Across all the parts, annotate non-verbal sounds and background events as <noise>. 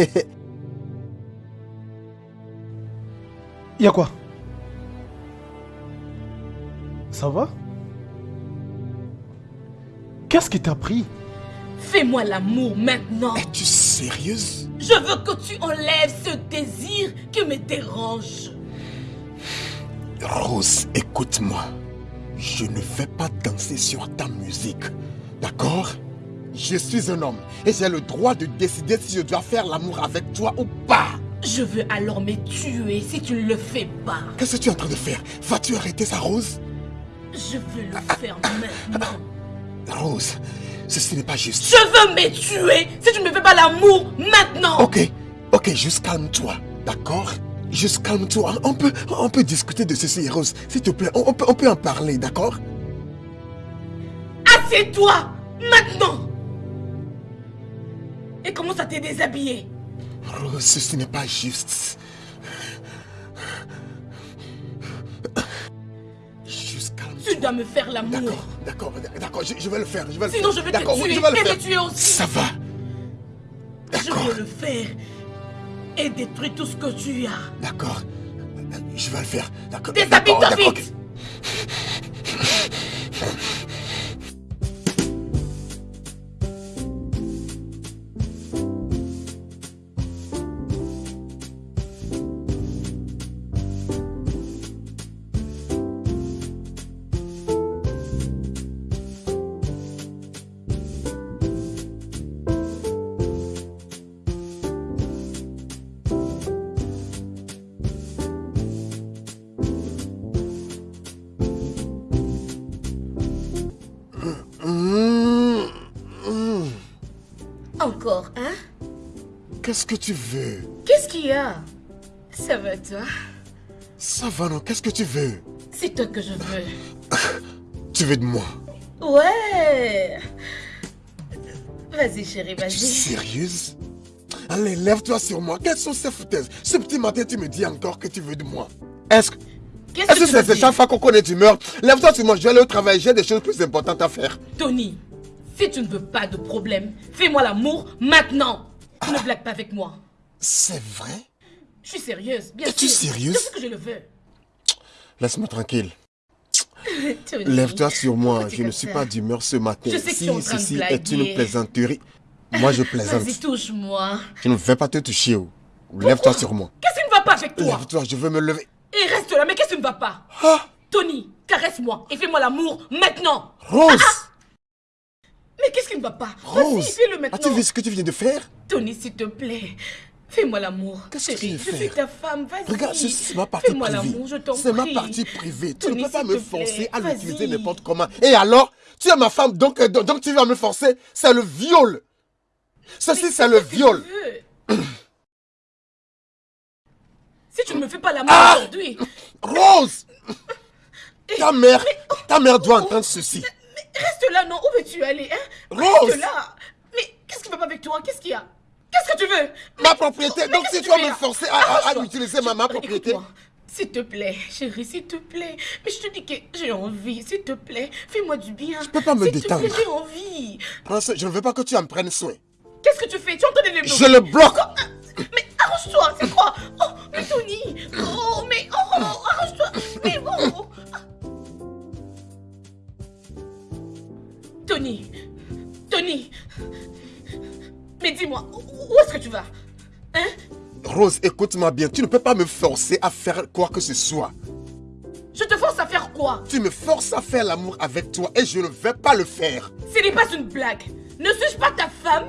<laughs> Y'a quoi? Ça va? Qu'est-ce qui t'a pris? Fais-moi l'amour maintenant. Es-tu sérieuse? Je veux que tu enlèves ce désir qui me dérange. Rose, écoute-moi. Je ne vais pas danser sur ta musique. D'accord? Je suis un homme et j'ai le droit de décider si je dois faire l'amour avec toi ou pas. Je veux alors me tuer si tu ne le fais pas. Qu'est-ce que tu es en train de faire? Vas-tu arrêter ça, Rose? Je veux le faire maintenant. Rose, ceci n'est pas juste. Je veux me tuer si tu ne me fais pas l'amour maintenant. Ok, ok, juste calme-toi, d'accord? Juste calme-toi. On peut, on peut discuter de ceci, Rose. S'il te plaît, on, peut, on peut en parler, d'accord? Assieds-toi maintenant Ça t'est déshabillé Rose, ceci n'est pas juste. Calme Tu dois me faire l'amour. D'accord, d'accord, d'accord, je, vais le faire, je vais le Sinon faire. je vais te tuer je vais le et faire. te tuer aussi. Ça va. Je veux le faire et détruire tout ce que tu as. D'accord. Je vais le faire. D'accord. Déshabille-toi vite Qu'est-ce que tu veux? Qu'est-ce qu'il y a? Ça va toi? Ça va, non? Qu'est-ce que tu veux? C'est toi que je veux. <coughs> Tu veux de moi? Ouais Vas-y chérie, Tu es vas-y. sérieuse? Allez, lève-toi sur moi. Quelles sont ces foutaises? Ce petit matin, tu me dis encore que tu veux de moi. Est-ce que... Qu'est-ce Est-ce que c'est dire? chaque fois qu'on connaît d'humeur Lève-toi sur moi, je vais aller au travail, j'ai des choses plus importantes à faire. Tony, si tu ne veux pas de problème, fais-moi l'amour maintenant. Ne blague pas avec moi. C'est vrai? Je suis sérieuse, bien sûr. Es-tu sérieuse C'est ce que je le veux. Laisse-moi tranquille. <laughs> Lève-toi sur moi, je ne suis pas d'humeur ce matin. Je sais que si en train de ceci est une plaisanterie, moi je plaisante. Vas-y, touche-moi. Je ne vais pas te toucher. oh. Lève-toi sur moi. Qu'est-ce qui ne va pas avec toi? Lève-toi, je veux me lever. Et reste là, mais qu'est-ce qui ne va pas? Ah Tony, caresse-moi et fais-moi l'amour maintenant. Rose Mais qu'est-ce qui ne va pas Rose fais-le maintenant. As-tu vu ce que tu viens de faire Tony, s'il te plaît, fais-moi l'amour. Qu'est-ce que tu veux je suis faire ta femme, vas-y. Regarde, c'est- ma partie Fais-moi privée. l'amour, je t'en prie. C'est ma partie privée. Tu Tony, ne peux pas me forcer à l'utiliser n'importe comment. Et alors Tu es ma femme, donc, euh, donc, donc tu vas me forcer C'est le viol Ceci, c'est le viol <coughs> Si tu ne me fais pas l'amour Ah aujourd'hui, Rose <coughs> Ta mère, ta mère doit entendre ceci. Reste là, non Où veux-tu aller hein? Rose Reste là Mais qu'est-ce qui va pas avec toi? Qu'est-ce qu'il y a? Qu'est-ce que tu veux? Ma propriété, donc si tu vas me forcer à, à- à Arrange-toi. utiliser ma, ma propriété. S'il te plaît, chérie, s'il te plaît. Mais je te dis que j'ai envie, s'il te plaît. Fais-moi du bien. Je peux pas me détendre. j'ai envie. Prince, je ne veux pas que tu en prennes soin. Qu'est-ce que tu fais? Tu es en train de les Je le bloque Mais arrange-toi, c'est quoi? Oh, mais Tony Oh, mais oh, arrange-toi Tony Tony Mais dis-moi, où est-ce que tu vas? Hein? Rose, écoute-moi bien, tu ne peux pas me forcer à faire quoi que ce soit. Je te force à faire quoi? Tu me forces à faire l'amour avec toi et je ne vais pas le faire. Ce n'est pas une blague. Ne suis-je pas ta femme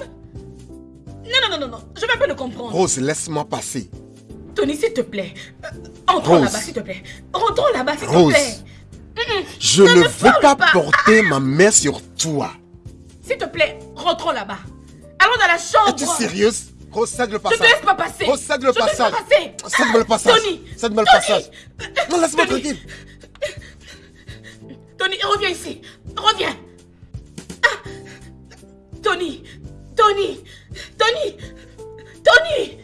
Non, non, non, non, non. Je vais pas le comprendre. Rose, laisse-moi passer. Tony, s'il te plaît. Euh, entrons là-bas, s'il te plaît. Rentrons là-bas, s'il te plaît. Je Ne veux pas pas. porter ma main sur toi. S'il te plaît, rentrons là-bas. Allons dans la chambre. Es-tu sérieuse? Cède le Je te passage. laisse pas passer. Cède le Je te laisse passage. pas passer. Cède-moi le passage. Tony. Cède-moi le Tony. passage. Non, laisse-moi Tony. tranquille. Tony, reviens ici. Reviens. Ah. Tony. Tony. Tony. Tony.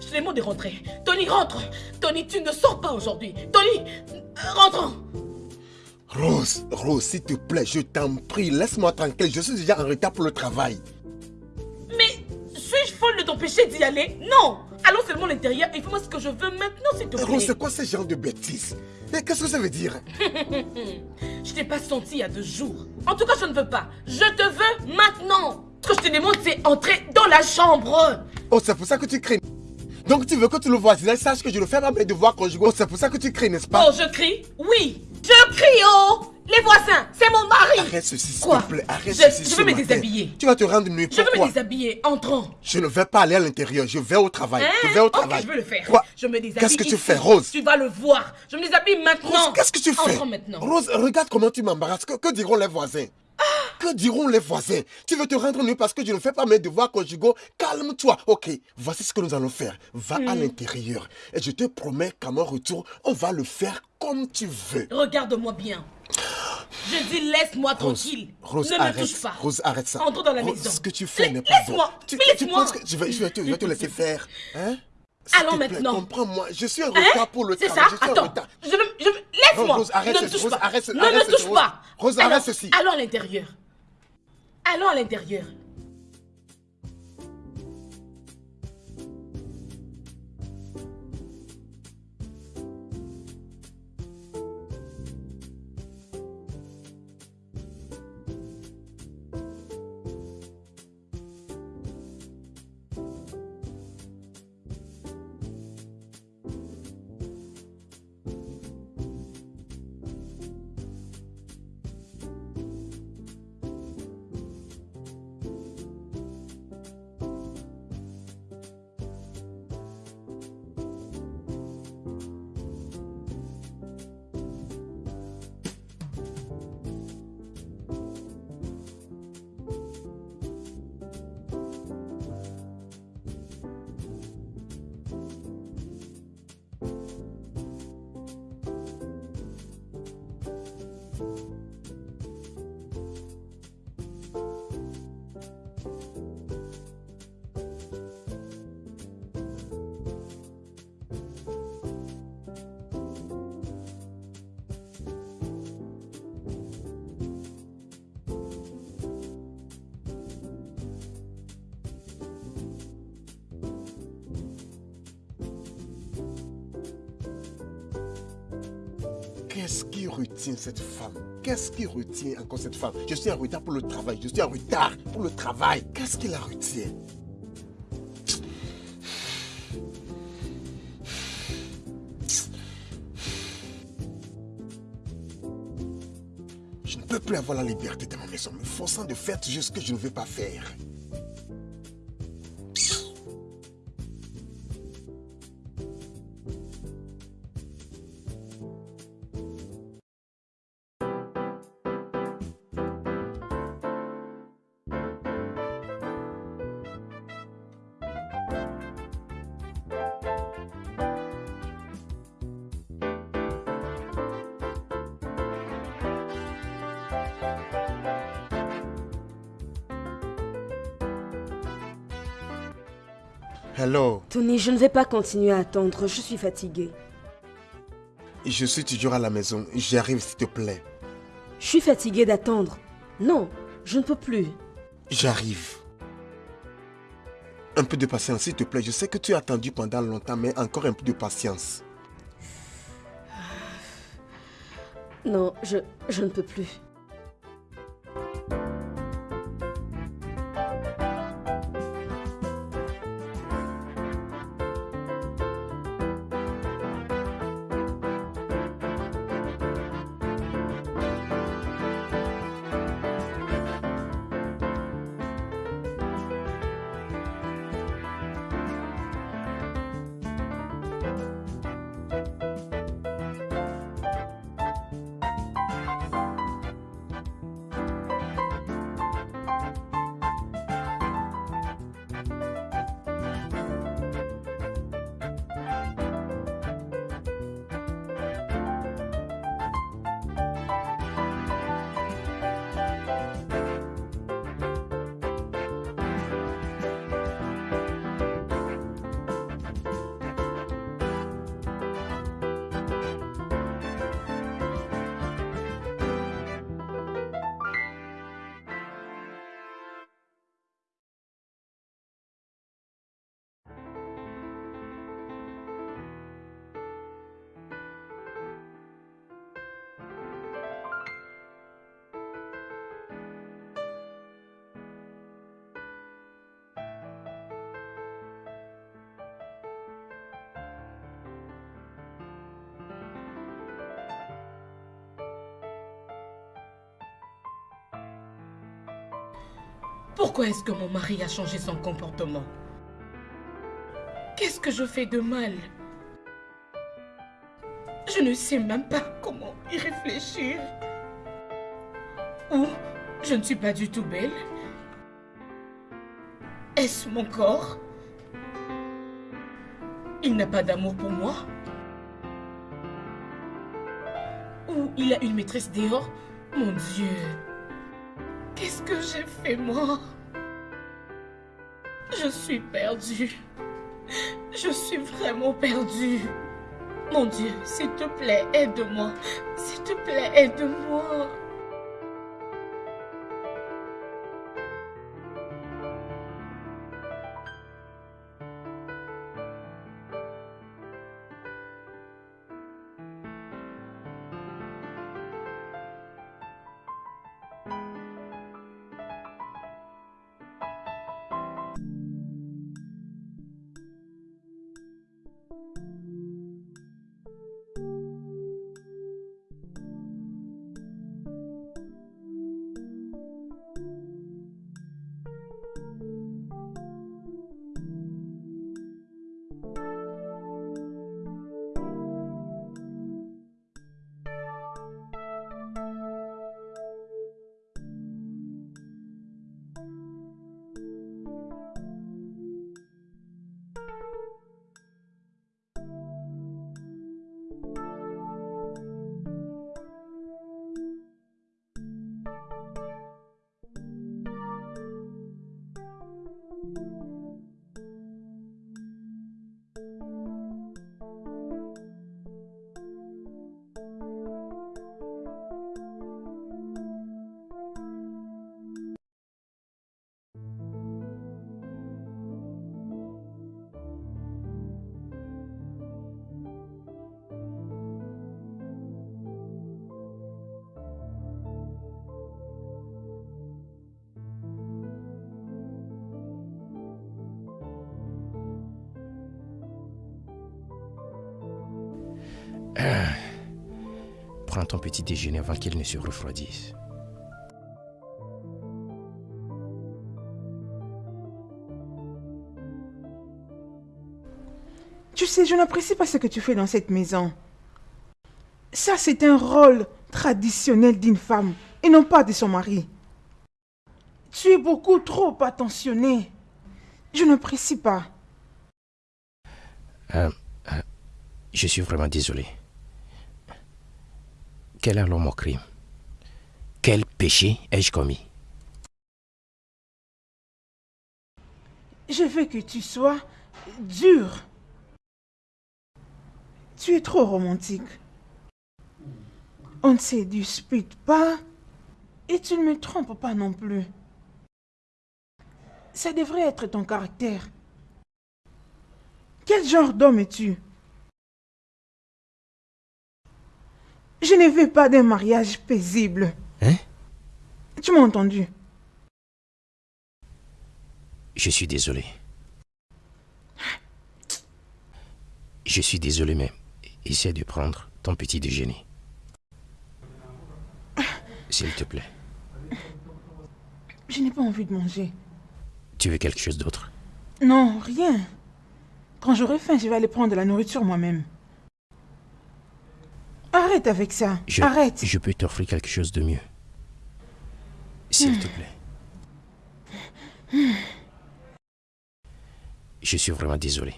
Je te demande de rentrer. Tony, rentre. Tony, tu ne sors pas aujourd'hui. Tony, rentrons. Rose, Rose, s'il te plaît, je t'en prie, laisse-moi tranquille. Je suis déjà en retard pour le travail. Mais t'empêcher d'y aller? Non Allons seulement à l'intérieur et fais-moi ce que je veux maintenant, s'il te plaît. Rose, c'est quoi ce genre de bêtises Mais qu'est-ce que ça veut dire? <laughs> Je t'ai pas senti il y a deux jours. En tout cas, je ne veux pas. Je te veux maintenant. Ce que je te demande, c'est entrer dans la chambre. Oh, c'est pour ça que tu cries. Donc tu veux que tout le voisinage sache que je ne fais pas mes devoirs conjugaux. Oh, c'est pour ça que tu cries, n'est-ce pas? Oh, je crie Oui Je crie, oh Les voisins, c'est mon mari Arrête ceci, s'il te plaît. Arrête Je- ceci je veux me matin. déshabiller. Tu vas te rendre nuit. Je veux Pourquoi? me déshabiller. Entrons. Je ne vais pas aller à l'intérieur. Je vais au travail. je vais au Hein? travail. Ok, je veux le faire. Quoi? Je me déshabille. Qu'est-ce que tu fais, Rose? Tu vas le voir. Je me déshabille maintenant. Rose, qu'est-ce que tu fais? Entrons maintenant. Rose, regarde comment tu m'embarrasses. Que, que diront les voisins? Que diront les voisins Tu veux te rendre nu parce que je ne fais pas mes devoirs conjugaux Calme-toi. Ok, voici ce que nous allons faire. Va à Hmm. l'intérieur. Et je te promets qu'à mon retour, on va le faire comme tu veux. Regarde-moi bien. Je dis laisse-moi tranquille. Rose, ne arrête. me touche pas. Rose, arrête ça. Entre dans la Rose, maison. Ce que tu fais n'est pas bon. laisse-moi. Tu, tu laisse-moi. penses que je vais, je vais te, je vais te laisser <laughs> faire Hein? Allons maintenant. Comprends-moi. Je suis en Hein? retard pour le C'est travail. ça? Je suis en Attends. Je je laisse-moi. Rose, arrête ne me touche Rose, pas. arrête ne arrête me touche pas. Rose, arrête Alors, ceci. Allons à l'intérieur. Allons à l'intérieur. Qu'est-ce qui retient encore cette femme? Je suis en retard pour le travail. Je suis en retard pour le travail. Qu'est-ce qui la retient? Je ne peux plus avoir la liberté de ma maison, me forçant de faire ce que je ne veux pas faire. Je ne vais pas continuer à attendre, je suis fatiguée. je suis toujours à la maison. J'arrive s'il te plaît. Je suis fatiguée d'attendre. Non, je ne peux plus. J'arrive. Un peu de patience, s'il te plaît. Je sais que tu as attendu pendant longtemps, mais encore un peu de patience. Non, je, je ne peux plus. Pourquoi est-ce que mon mari a changé son comportement? Qu'est-ce que je fais de mal? Je ne sais même pas comment y réfléchir. Ou je ne suis pas du tout belle? Est-ce mon corps? Il n'a pas d'amour pour moi? Ou il a une maîtresse dehors? Mon Dieu! Qu'est-ce que j'ai fait moi? Je suis perdue. Je suis vraiment perdue. Mon Dieu, s'il te plaît, aide-moi. S'il te plaît, aide-moi. Prends ton petit déjeuner avant qu'il ne se refroidisse. Tu sais, je n'apprécie pas ce que tu fais dans cette maison. Ça, c'est un rôle traditionnel d'une femme et non pas de son mari. Tu es beaucoup trop attentionné. Je n'apprécie pas. Euh, euh, je suis vraiment désolé. Quel est crime Quel péché ai-je commis? Je veux que tu sois dur. Tu es trop romantique. On ne se dispute pas et tu ne me trompes pas non plus. Ça devrait être ton caractère. Quel genre d'homme es-tu? Je ne veux pas d'un mariage paisible. Hein? Tu m'as entendu Je suis désolé. Je suis désolé, mais essaie de prendre ton petit déjeuner. S'il te plaît. Je n'ai pas envie de manger. Tu veux quelque chose d'autre? Non, rien. Quand j'aurai faim, je vais aller prendre de la nourriture moi-même. Arrête avec ça. je, Arrête. Je peux t'offrir quelque chose de mieux. S'il te plaît. Je suis vraiment désolé.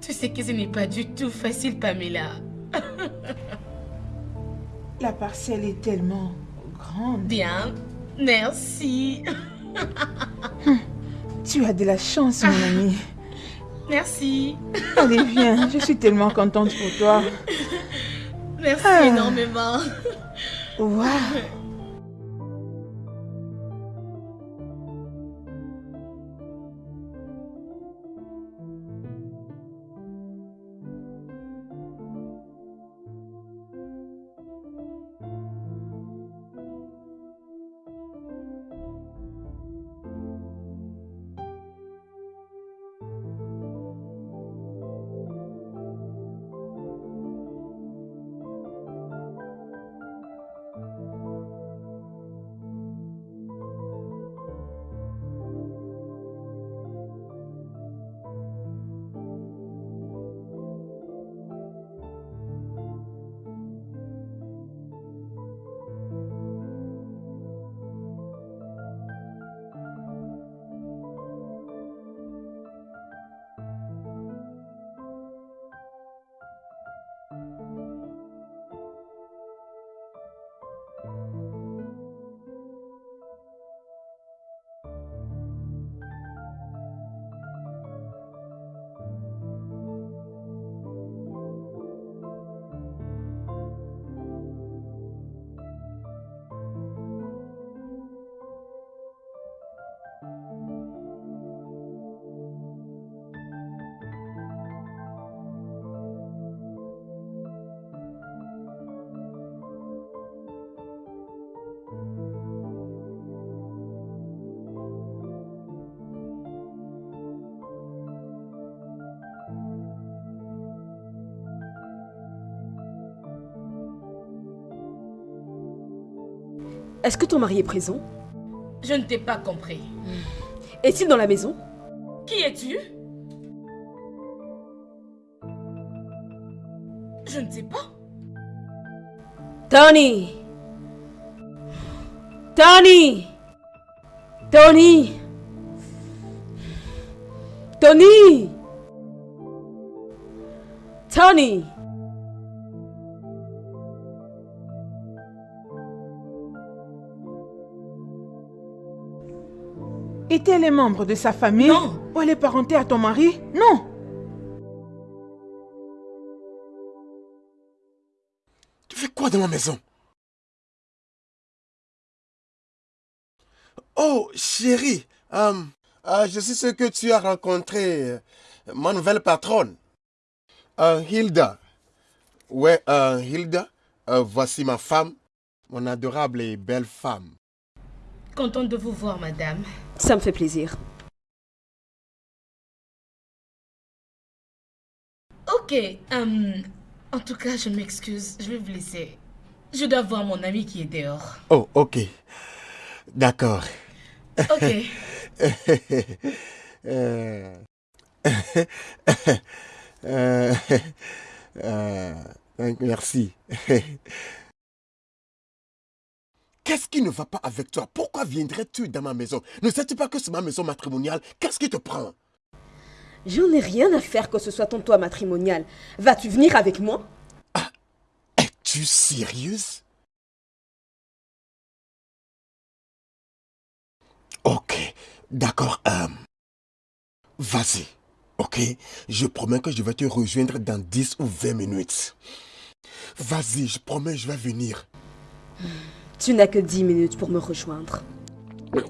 Tu sais que ce n'est pas du tout facile, Pamela. <laughs> La parcelle est tellement grande. Bien, merci. <laughs> Tu as de la chance, mon ami. Merci. Allez, viens. Je suis tellement contente pour toi. Merci Ah. énormément. Waouh. Est-ce que ton mari est présent? Je ne t'ai pas compris. Est-il dans la maison? Qui es-tu? Je ne sais pas. Tony! Tony! Tony! Tony! Tony Étaient les membres de sa famille Non. Ou elle est parentée à ton mari Non. Tu fais quoi dans ma maison? Oh, chérie, euh, euh, je suis ce que tu as rencontré, euh, ma nouvelle patronne, Euh, Hilda. Ouais, euh, Hilda, euh, voici ma femme, mon adorable et belle femme. Contente de vous voir, madame. Ça me fait plaisir. Ok, euh, en tout cas, je m'excuse. Je vais vous laisser. Je dois voir mon ami qui est dehors. Oh, ok. D'accord. Ok. <laughs> <laughs> Euh, euh, euh, merci. <laughs> Qu'est-ce qui ne va pas avec toi? Pourquoi viendrais-tu dans ma maison? Ne sais-tu pas que c'est ma maison matrimoniale? Qu'est-ce qui te prend? J'en ai rien à faire que ce soit ton toit matrimonial. Vas-tu venir avec moi? Es-tu sérieuse? Ok, d'accord. euh, Vas-y, ok? Je promets que je vais te rejoindre dans 10 ou 20 minutes. Vas-y, je promets, je vais venir. Tu n'as que 10 minutes pour me rejoindre.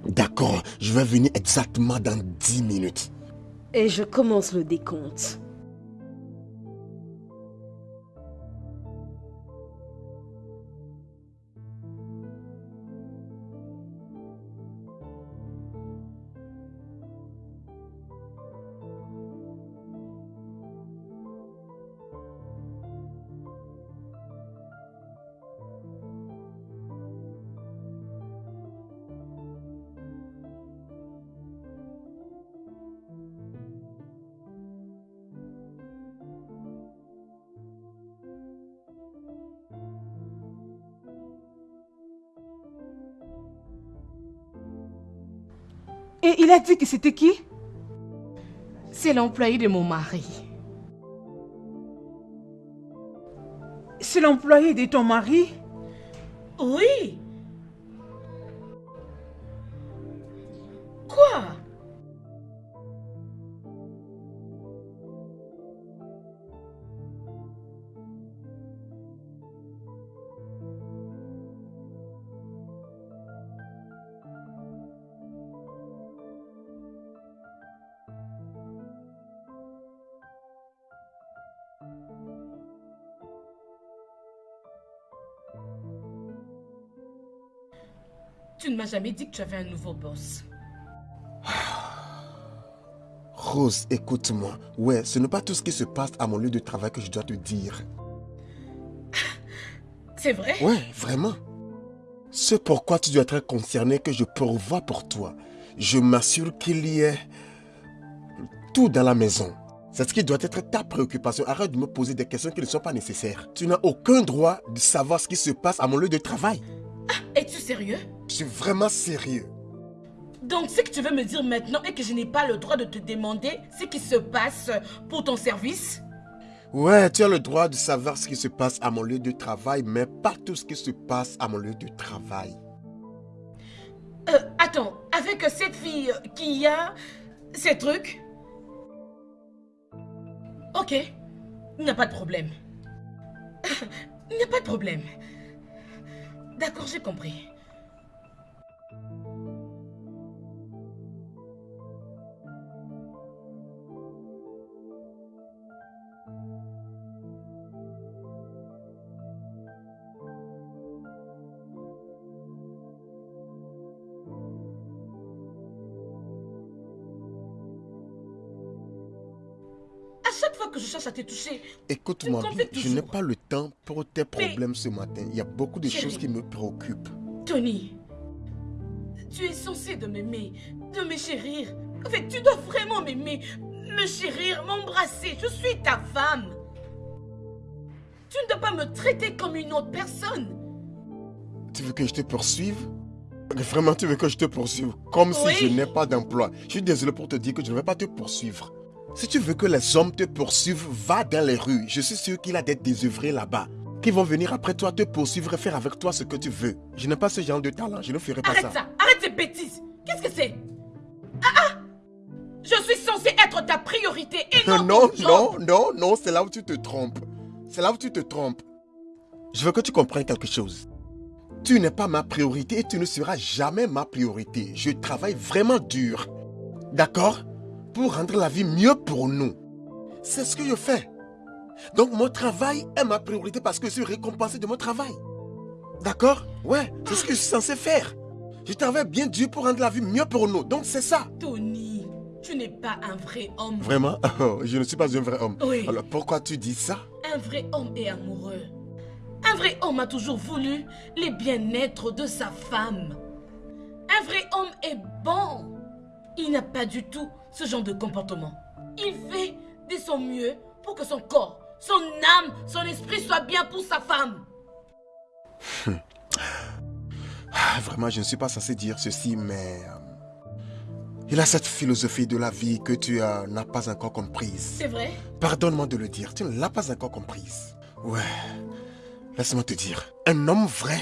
D'accord, je vais venir exactement dans 10 minutes. Et je commence le décompte. Et il a dit que c'était qui? C'est l'employé de mon mari. C'est l'employé de ton mari? M'as jamais dit que tu avais un nouveau boss. <sighs> Rose, écoute-moi. Ouais, ce n'est pas tout ce qui se passe à mon lieu de travail que je dois te dire. <sighs> C'est vrai? Ouais, vraiment. C'est pourquoi tu dois être concerné que je pourvois pour toi. Je m'assure qu'il y ait tout dans la maison. C'est ce qui doit être ta préoccupation. Arrête de me poser des questions qui ne sont pas nécessaires. Tu n'as aucun droit de savoir ce qui se passe à mon lieu de travail. Es-tu sérieux? Suis vraiment sérieux. Donc ce que tu veux me dire maintenant est que je n'ai pas le droit de te demander ce qui se passe pour ton service? Ouais, tu as le droit de savoir ce qui se passe à mon lieu de travail, mais pas tout ce qui se passe à mon lieu de travail. Euh, attends, avec cette fille qui a ces trucs? Ok, il n'y a pas de problème. <laughs> Il n'y a pas de problème. D'accord, j'ai compris. Te toucher, Écoute-moi bien, je n'ai pas le temps pour tes problèmes ce matin. Il y a beaucoup de choses qui me préoccupent. Tony, tu es censé de m'aimer, de me chérir. En fait, tu dois vraiment m'aimer, me chérir, m'embrasser. Je suis ta femme. Tu ne dois pas me traiter comme une autre personne. Tu veux que je te poursuive? Vraiment, tu veux que je te poursuive? Comme si je n'ai pas d'emploi. Je suis désolé pour te dire que je ne vais pas te poursuivre. Si tu veux que les hommes te poursuivent, va dans les rues. Je suis sûr qu'il y a des désœuvrés là-bas qui vont venir après toi te poursuivre et faire avec toi ce que tu veux. Je n'ai pas ce genre de talent. Je ne ferai pas Arrête ça, arrête ces bêtises. Qu'est-ce que c'est? Ah ah Je suis censée être ta priorité et non <laughs> Non, non, non, non, c'est là où tu te trompes. C'est là où tu te trompes. Je veux que tu comprennes quelque chose. Tu n'es pas ma priorité et tu ne seras jamais ma priorité. Je travaille vraiment dur. D'accord? Pour rendre la vie mieux pour nous. C'est ce que je fais. Donc mon travail est ma priorité parce que je suis récompensé de mon travail. D'accord? Ouais, c'est ce que je suis censé faire. Je travaille bien dur pour rendre la vie mieux pour nous. Donc c'est ça. Tony, tu n'es pas un vrai homme. Vraiment? Oh, <laughs> Je ne suis pas un vrai homme. Oui. Alors pourquoi tu dis ça? Un vrai homme est amoureux. Un vrai homme a toujours voulu les bien-être de sa femme. Un vrai homme est bon. Il n'a pas du tout ce genre de comportement. Il fait de son mieux pour que son corps, son âme, son esprit soient bien pour sa femme. Ah, Vraiment, je ne suis pas censé dire ceci, mais... euh, il a cette philosophie de la vie que tu euh, n'as pas encore comprise. C'est vrai? Pardonne-moi de le dire, tu ne l'as pas encore comprise. Ouais, laisse-moi te dire. Un homme vrai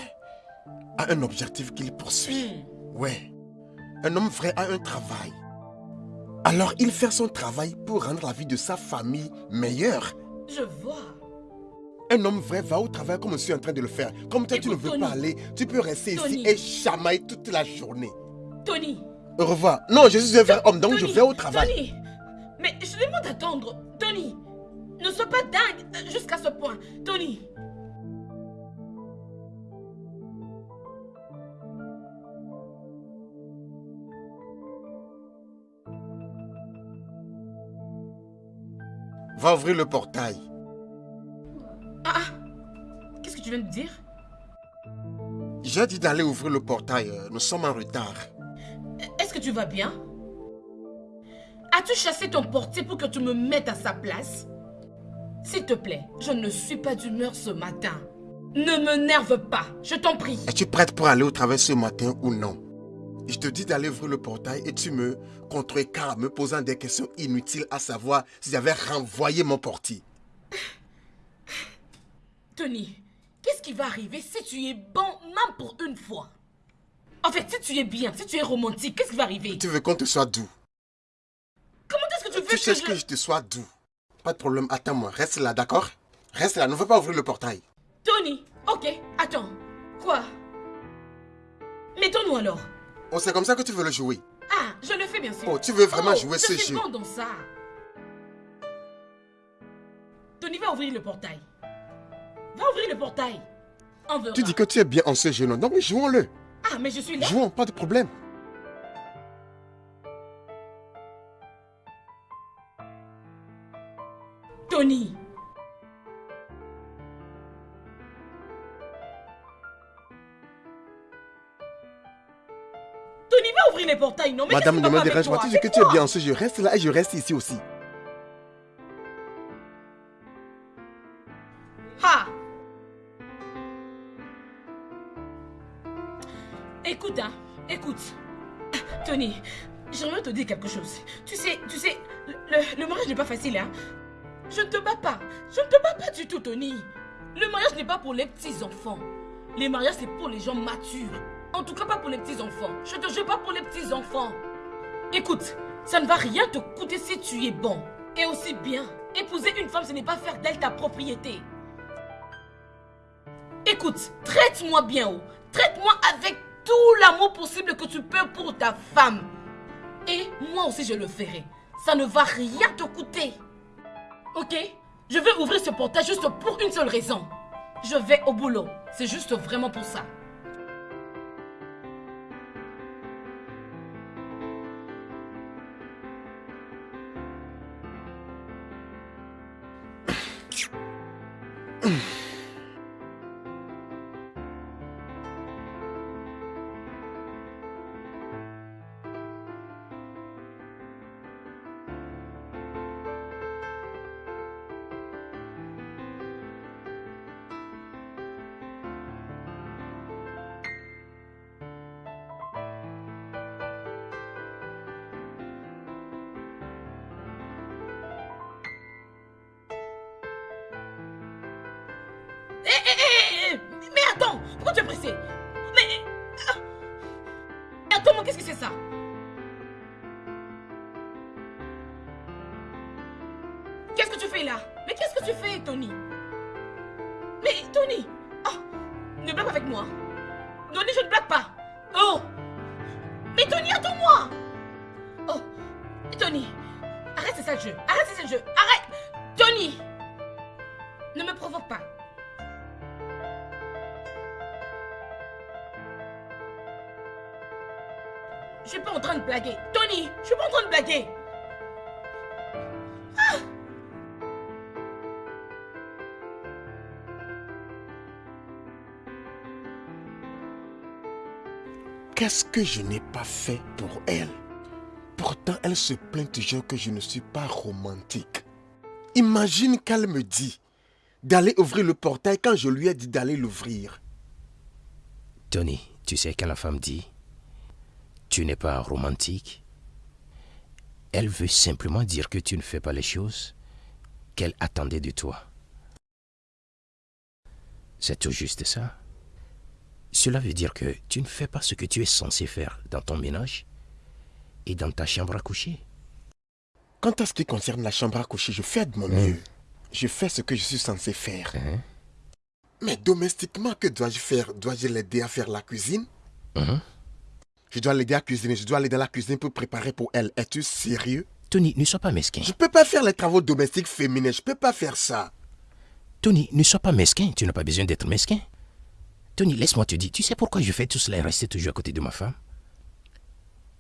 a un objectif qu'il poursuit. Hmm. Ouais, un homme vrai a un travail. Alors il fait son travail pour rendre la vie de sa famille meilleure. Je vois. Un homme vrai va au travail comme je suis en train de le faire. Comme toi, tu ne veux Tony. pas aller, tu peux rester Tony. ici et chamailler toute la journée. Tony. Au revoir. Non, je suis un vrai homme, donc je vais au travail. Tony, mais je demande d'attendre. Tony, ne sois pas dingue euh, jusqu'à ce point. Tony. Va ouvrir le portail. Ah ah. Qu'est-ce que tu viens de dire? J'ai dit d'aller ouvrir le portail. euh, Nous sommes en retard. Est-ce que tu vas bien? As-tu chassé ton portier pour que tu me mettes à sa place? S'il te plaît, je ne suis pas d'humeur ce matin. Ne me nerve pas, je t'en prie. Es-tu prête pour aller au travail ce matin ou non? Je te dis d'aller ouvrir le portail et tu me contrecarres me posant des questions inutiles à savoir si j'avais renvoyé mon portier. Tony, qu'est-ce qui va arriver si tu es bon même pour une fois? En fait, si tu es bien, si tu es romantique, qu'est-ce qui va arriver? Tu veux qu'on te soit doux Comment est-ce que tu veux Tu que cherches je... que je te sois doux. Pas de problème, attends-moi. Reste là, d'accord? Reste là, ne veux pas ouvrir le portail. Tony, ok, attends. Quoi? Mettons-nous alors. Oh, c'est comme ça que tu veux le jouer. Ah, je le fais bien sûr. Oh, tu veux vraiment Oh, jouer je ce suis jeu bon dans ça. Tony, va ouvrir le portail. Va ouvrir le portail. On verra. Tu dis que tu es bien en ce jeu, non? Donc jouons-le. Ah, mais je suis là. Jouons, pas de problème. Tony. Ouvrir les portails, non mais Madame, ne me dérange pas. Tu dis que tu es bien en ce jeu. Reste là et je reste ici aussi. Ah Écoute, hein, écoute. Tony, j'aimerais te dire quelque chose. Tu sais, tu sais, le, le mariage n'est pas facile, hein. Je ne te bats pas. Je ne te bats pas du tout, Tony. Le mariage n'est pas pour les petits enfants. Les mariages, c'est pour les gens matures. En tout cas, pas pour les petits enfants. Je te jure pas pour les petits enfants. Écoute, ça ne va rien te coûter si tu es bon. Et aussi bien, épouser une femme, ce n'est pas faire d'elle ta propriété. Écoute, traite-moi bien, oh. Traite-moi avec tout l'amour possible que tu peux pour ta femme. Et moi aussi, je le ferai. Ça ne va rien te coûter. Ok? Je vais ouvrir ce portail juste pour une seule raison. Je vais au boulot. C'est juste vraiment pour ça. Qu'est-ce que je n'ai pas fait pour elle? Pourtant, elle se plaint toujours que je ne suis pas romantique. Imagine qu'elle me dit d'aller ouvrir le portail quand je lui ai dit d'aller l'ouvrir. Tony, tu sais quand la femme dit tu n'es pas romantique, elle veut simplement dire que tu ne fais pas les choses qu'elle attendait de toi. C'est tout juste ça. Cela veut dire que tu ne fais pas ce que tu es censé faire dans ton ménage et dans ta chambre à coucher. Quant à ce qui concerne la chambre à coucher, je fais de mon mieux. Je fais ce que je suis censé faire. Hein? Mais domestiquement, que dois-je faire? Dois-je l'aider à faire la cuisine? Mhm. Je dois l'aider à cuisiner. Je dois aller dans la cuisine pour préparer pour elle. Es-tu sérieux? Tony, ne sois pas mesquin. Je peux pas faire les travaux domestiques féminins. Je peux pas faire ça. Tony, ne sois pas mesquin. Tu n'as pas besoin d'être mesquin. Tony, laisse-moi te dire, tu sais pourquoi je fais tout cela et rester toujours à côté de ma femme?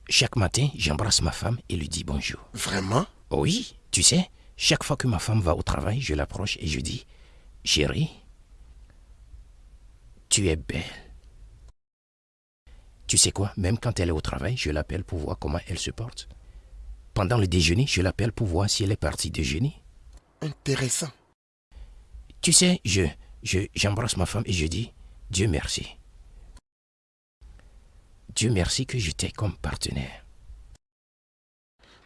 Chaque matin, j'embrasse ma femme et lui dis bonjour. Vraiment? Oui, tu sais, chaque fois que ma femme va au travail, je l'approche et je dis, chérie, tu es belle. Tu sais quoi, même quand elle est au travail, je l'appelle pour voir comment elle se porte. Pendant le déjeuner, je l'appelle pour voir si elle est partie déjeuner. Intéressant. Tu sais, je, je, j'embrasse ma femme et je dis, Dieu merci. Dieu merci que j'étais comme partenaire.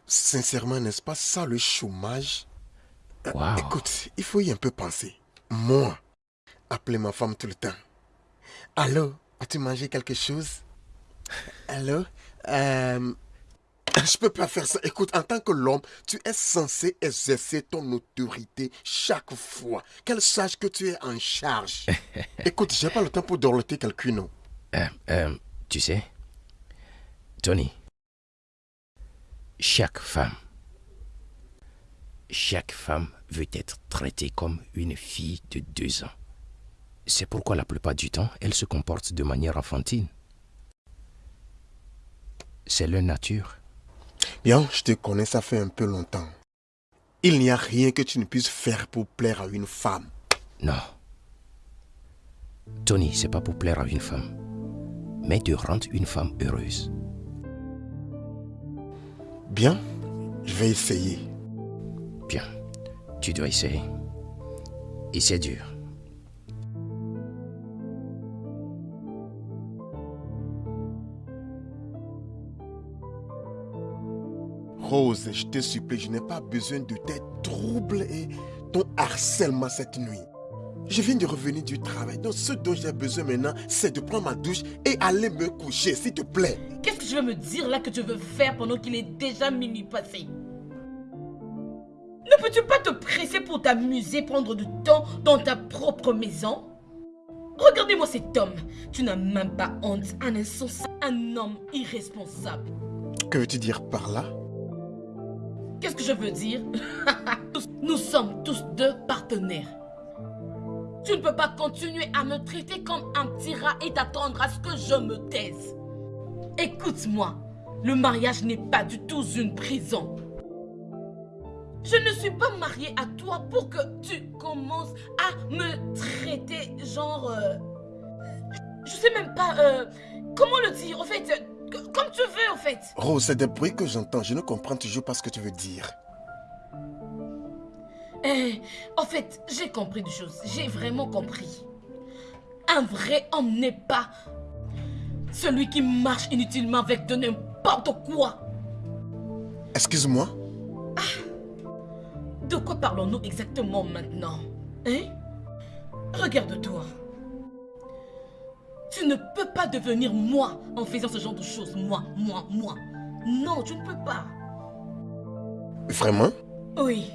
Sincèrement, n'est-ce pas ça le chômage? Waouh. Écoute, il faut y un peu penser. Moi, appeler ma femme tout le temps. Allô, as-tu mangé quelque chose? Allô? Euh, Je peux pas faire ça. Écoute, en tant que l'homme, tu es censé exercer ton autorité chaque fois. Qu'elle sache que tu es en charge. <laughs> Écoute, j'ai pas le temps pour dorloter quelqu'un, non. Euh, euh, tu sais, Tony, chaque femme, chaque femme veut être traitée comme une fille de deux ans. C'est pourquoi la plupart du temps, elle se comporte de manière enfantine. C'est leur nature. Bien, je te connais, ça fait un peu longtemps. Il n'y a rien que tu ne puisses faire pour plaire à une femme. Non. Tony, c'est pas pour plaire à une femme, mais de rendre une femme heureuse. Bien, je vais essayer. Bien, tu dois essayer. Et c'est dur. Rose, je te supplie, je n'ai pas besoin de tes troubles et ton harcèlement cette nuit. Je viens de revenir du travail, donc ce dont j'ai besoin maintenant, c'est de prendre ma douche et aller me coucher, s'il te plaît. Qu'est-ce que tu veux me dire là que tu veux faire pendant qu'il est déjà minuit passé? Ne peux-tu pas te presser pour t'amuser, prendre du temps dans ta propre maison? Regardez-moi cet homme. Tu n'as même pas honte. Un insensé, un homme irresponsable. Que veux-tu dire par là? Qu'est-ce que je veux dire? <laughs> Nous sommes tous deux partenaires. Tu ne peux pas continuer à me traiter comme un petit rat et t'attendre à ce que je me taise. Écoute-moi, le mariage n'est pas du tout une prison. Je ne suis pas mariée à toi pour que tu commences à me traiter genre... euh, je sais même pas... euh, comment le dire En fait, que- comme tu veux en fait. Rose, c'est des bruits que j'entends, je ne comprends toujours pas ce que tu veux dire. Eh, en fait, j'ai compris des choses. J'ai vraiment compris. Un vrai homme n'est pas celui qui marche inutilement avec de n'importe quoi. Excuse-moi? De quoi parlons-nous exactement maintenant Hein? Regarde-toi. Tu ne peux pas devenir moi en faisant ce genre de choses. Moi, moi, moi. Non, tu ne peux pas. Vraiment? Oui.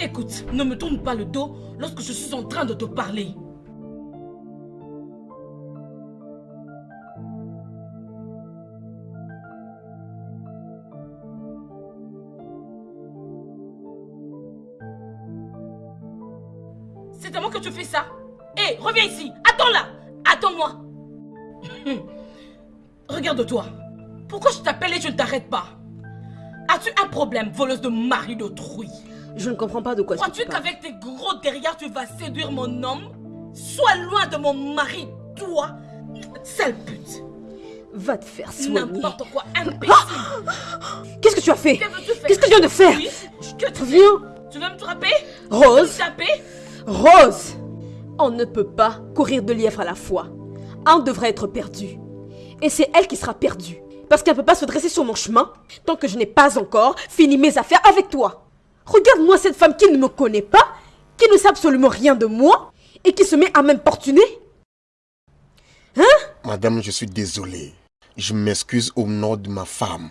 Écoute, ne me tourne pas le dos lorsque je suis en train de te parler. Tu fais ça. Hé, reviens ici. Attends là. Attends-moi. <laughs> Regarde-toi. Pourquoi je t'appelle et je ne t'arrête pas? As-tu un problème, voleuse de mari d'autrui? Je ne comprends pas de quoi tu Crois-tu parles. qu'avec tes gros derrière, tu vas séduire mon homme? Sois loin de mon mari, toi Sale pute. Va te faire soigner. N'importe quoi, imbécile. Qu'est-ce que tu as fait? Qu'est-ce que tu viens de faire? Oui, tu Viens. Tu veux me frapper? Rose. Me taper? Rose On ne peut pas courir deux lièvres à la fois. Un devrait être perdu. Et c'est elle qui sera perdue. Parce qu'elle ne peut pas se dresser sur mon chemin tant que je n'ai pas encore fini mes affaires avec toi. Regarde-moi cette femme qui ne me connaît pas, qui ne sait absolument rien de moi et qui se met à m'importuner. Madame, je suis désolé. Je m'excuse au nom de ma femme.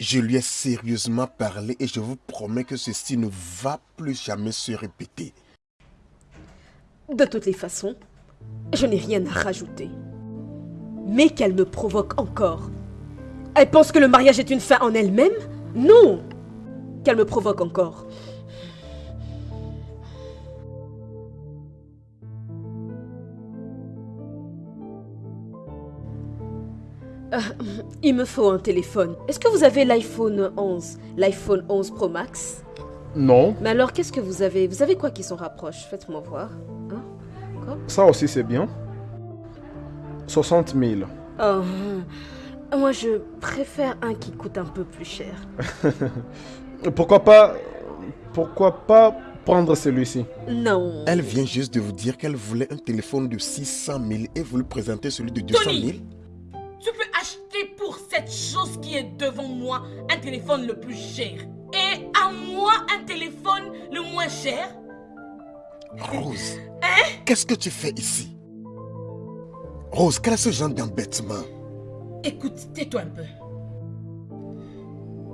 Je lui ai sérieusement parlé et je vous promets que ceci ne va plus jamais se répéter. De toutes les façons, je n'ai rien à rajouter. Mais qu'elle me provoque encore. Elle pense que le mariage est une fin en elle-même? Non Qu'elle me provoque encore. Euh, il me faut un téléphone. Est-ce que vous avez l'iPhone 11 L'iPhone 11 Pro Max? Non, Mais alors, qu'est-ce que vous avez? Vous avez quoi qui s'en rapproche? Faites-moi voir. Hein? Ça aussi c'est bien. 60 000. Oh, moi je préfère un qui coûte un peu plus cher. <laughs> Pourquoi pas... Pourquoi pas prendre celui-ci? Non. Elle vient juste de vous dire qu'elle voulait un téléphone de 600 000 et vous lui présentez celui de 200 000. Tony Tu peux acheter pour cette chose qui est devant moi un téléphone le plus cher. Et à moi un téléphone le moins cher Rose, qu'est-ce que tu fais ici? Rose, quel est ce genre d'embêtement? Écoute, tais-toi un peu.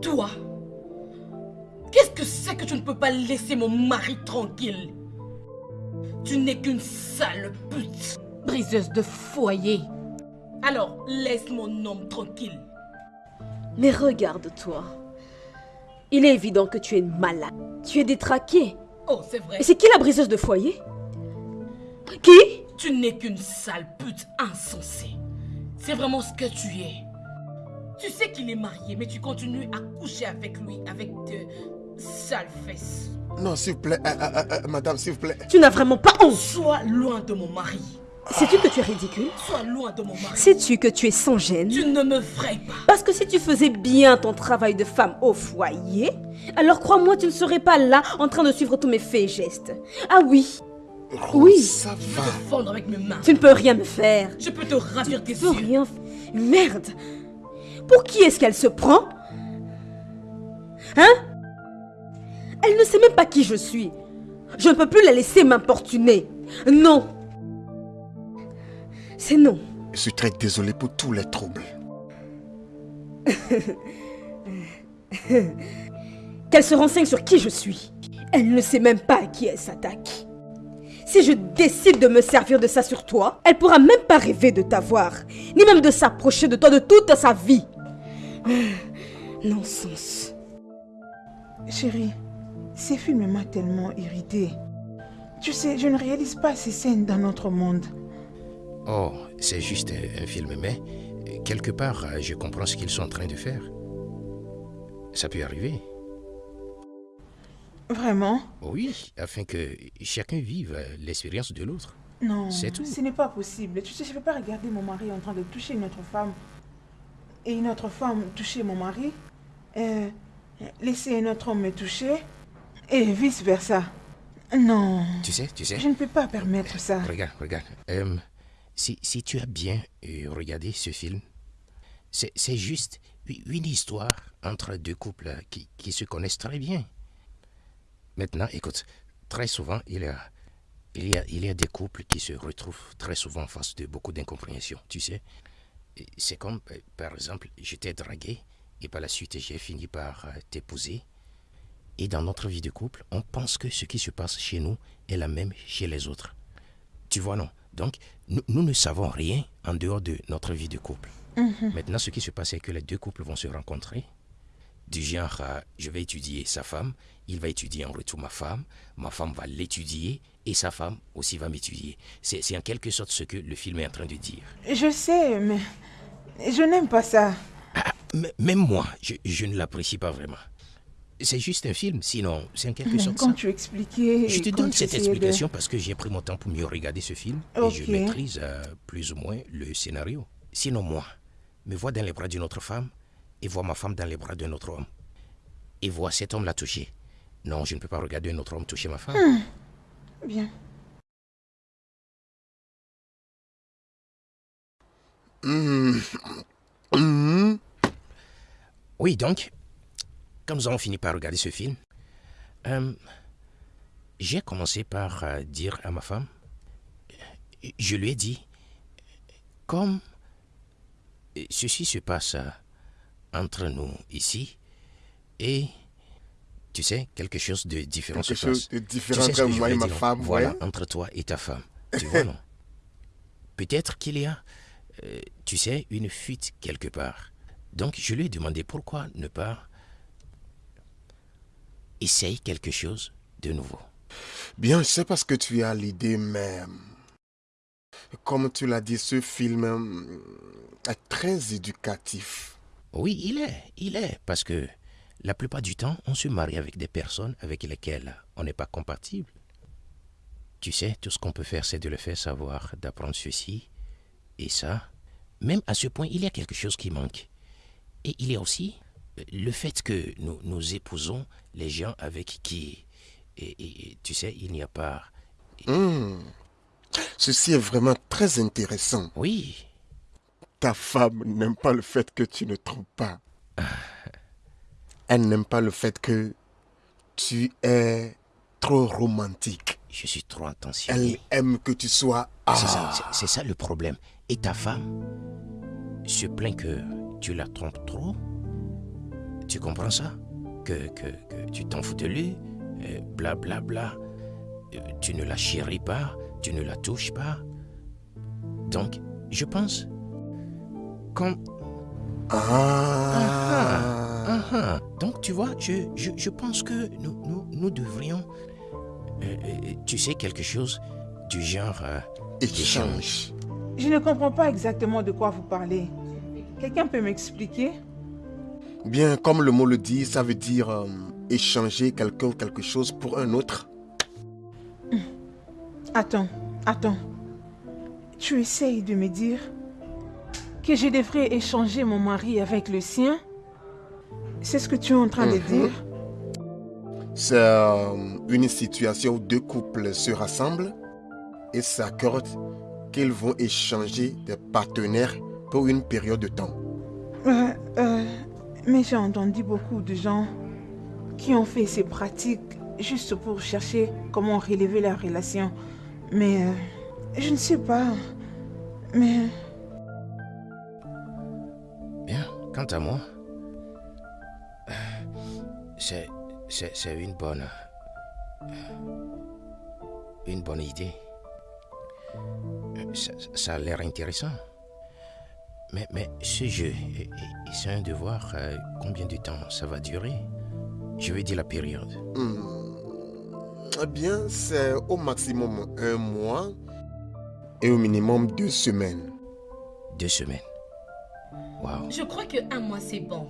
Toi, qu'est-ce que c'est que tu ne peux pas laisser mon mari tranquille? Tu n'es qu'une sale pute, briseuse de foyer. Alors, laisse mon homme tranquille. Mais regarde-toi. Il est évident que tu es malade. Tu es détraqué. Oh, c'est vrai. Et c'est qui la briseuse de foyer? Qui? Tu n'es qu'une sale pute insensée. C'est vraiment ce que tu es. Tu sais qu'il est marié, mais tu continues à coucher avec lui avec de sales fesses. Non, s'il vous plaît, euh, euh, euh, madame, s'il vous plaît. Tu n'as vraiment pas honte. Sois loin de mon mari. Sais-tu que tu es ridicule? Sois loin de mon mari. Sais-tu que tu es sans gêne? Tu ne me frayes pas. Parce que si tu faisais bien ton travail de femme au foyer, alors crois-moi, tu ne serais pas là en train de suivre tous mes faits et gestes. Ah oui, Rose, Oui. ça va. Avec mes mains. tu ne peux rien me faire. Je peux te ravir tes Tu peux yeux. rien. Merde. Pour qui est-ce qu'elle se prend? Hein? Elle ne sait même pas qui je suis. Je ne peux plus la laisser m'importuner. Non. C'est non. Je suis très désolé pour tous les troubles. <laughs> Qu'elle se renseigne sur qui je suis. Elle ne sait même pas à qui elle s'attaque. Si je décide de me servir de ça sur toi, elle pourra même pas rêver de t'avoir, ni même de s'approcher de toi de toute sa vie. <sighs> Non-sens. Chérie, ces films m'ont tellement irritée. Tu sais, je ne réalise pas ces scènes dans notre monde. Oh, c'est juste un, un film, mais quelque part, je comprends ce qu'ils sont en train de faire. Ça peut arriver. Vraiment? Oui, afin que chacun vive l'expérience de l'autre. Non, C'est tout. ce n'est pas possible. Tu sais, je ne peux pas regarder mon mari en train de toucher une autre femme et une autre femme toucher mon mari, euh, laisser un autre homme me toucher et vice-versa. Non, Tu sais, tu sais. je ne peux pas permettre ça. Regarde, regarde. Euh, si, tu as bien euh, regardé ce film, c'est juste une histoire entre deux couples qui, se connaissent très bien. Maintenant, écoute, très souvent, il y a, il y a, des couples qui se retrouvent très souvent en face de beaucoup d'incompréhension, tu sais. C'est comme, euh, par exemple, je t'ai dragué et par la suite, j'ai fini par euh, t'épouser. Et dans notre vie de couple, on pense que ce qui se passe chez nous est la même chez les autres. Tu vois, non? Donc, nous, nous ne savons rien en dehors de notre vie de couple. Maintenant, ce qui se passe, c'est que les deux couples vont se rencontrer. Du genre, euh, je vais étudier sa femme, il va étudier en retour ma femme, ma femme va l'étudier et sa femme aussi va m'étudier. C'est en quelque sorte ce que le film est en train de dire. Je sais, mais je n'aime pas ça. Ah, m- même moi, je, je ne l'apprécie pas vraiment. C'est juste un film, sinon, c'est en quelque sorte Quand ça. tu expliquais... Je te donne cette de- explication parce que j'ai pris mon temps pour mieux regarder ce film et je maîtrise euh, plus ou moins le scénario. Sinon, moi, me vois dans les bras d'une autre femme et vois ma femme dans les bras d'un autre homme et vois cet homme la toucher. Non, je ne peux pas regarder un autre homme toucher ma femme. Bien. Mhm. Mhm. Oui, donc, quand nous avons fini par regarder ce film, euh, j'ai commencé par euh, dire à ma femme, je lui ai dit, comme ceci se passe euh, entre nous ici, et tu sais, quelque chose de différent Quelque se chose passe. de Tu différent sais ce que entre je moi et ma dire, femme, Voilà, ouais. entre toi et ta femme. Tu vois, non? <laughs> Peut-être qu'il y a, euh, tu sais, une fuite quelque part. Donc, je lui ai demandé pourquoi ne pas essayer quelque chose de nouveau. Bien, je sais pas ce que tu as l'idée, mais comme tu l'as dit, ce film hum, est très éducatif. Oui, il est, il est, parce que la plupart du temps, on se marie avec des personnes avec lesquelles on n'est pas compatible. Tu sais, tout ce qu'on peut faire, c'est de le faire savoir, d'apprendre ceci et ça. Même à ce point, il y a quelque chose qui manque. Et il y a aussi le fait que nous, nous épousons les gens avec qui, et, tu sais, il n'y a pas... Hum. Ceci est vraiment très intéressant. Oui, Ta femme n'aime pas le fait que tu ne trompes pas. Elle n'aime pas le fait que tu es trop romantique. je suis trop Elle attentionné. aime que tu sois... Ça, Ah, c'est- c'est ça le problème. Et ta femme se plaint que tu la trompes trop? Tu comprends ça? Que, que, que tu t'en fous de lui, euh, bla bla bla. Euh, Tu ne la chéris pas, tu ne la touches pas. Donc, je pense quand ah. Ah, ah. Donc, tu vois, je, je, je pense que nous, nous, nous devrions, euh, euh, tu sais, quelque chose du genre euh, Échange. Je ne comprends pas exactement de quoi vous parlez. Quelqu'un peut m'expliquer? Bien, comme le mot le dit, ça veut dire euh, échanger quelqu'un ou quelque chose pour un autre. Attends, attends. Tu essayes de me dire que je devrais échanger mon mari avec le sien? C'est ce que tu es en train de Mhm. dire? C'est euh, une situation où deux couples se rassemblent et s'accordent qu'ils vont échanger des partenaires pour une période de temps. Euh, euh, Mais j'ai entendu beaucoup de gens qui ont fait ces pratiques juste pour chercher comment relever la relation. Mais euh, je ne sais pas. Mais Bien, quant à moi, euh, c'est, une bonne, euh, une bonne idée. Ça, ça a l'air intéressant. Mais, mais ce jeu, c'est de voir euh, combien de temps ça va durer? Je veux dire la période. Hmm. Eh bien, c'est au maximum un mois et au minimum deux semaines. Deux semaines. Waouh. Je crois que un mois c'est bon.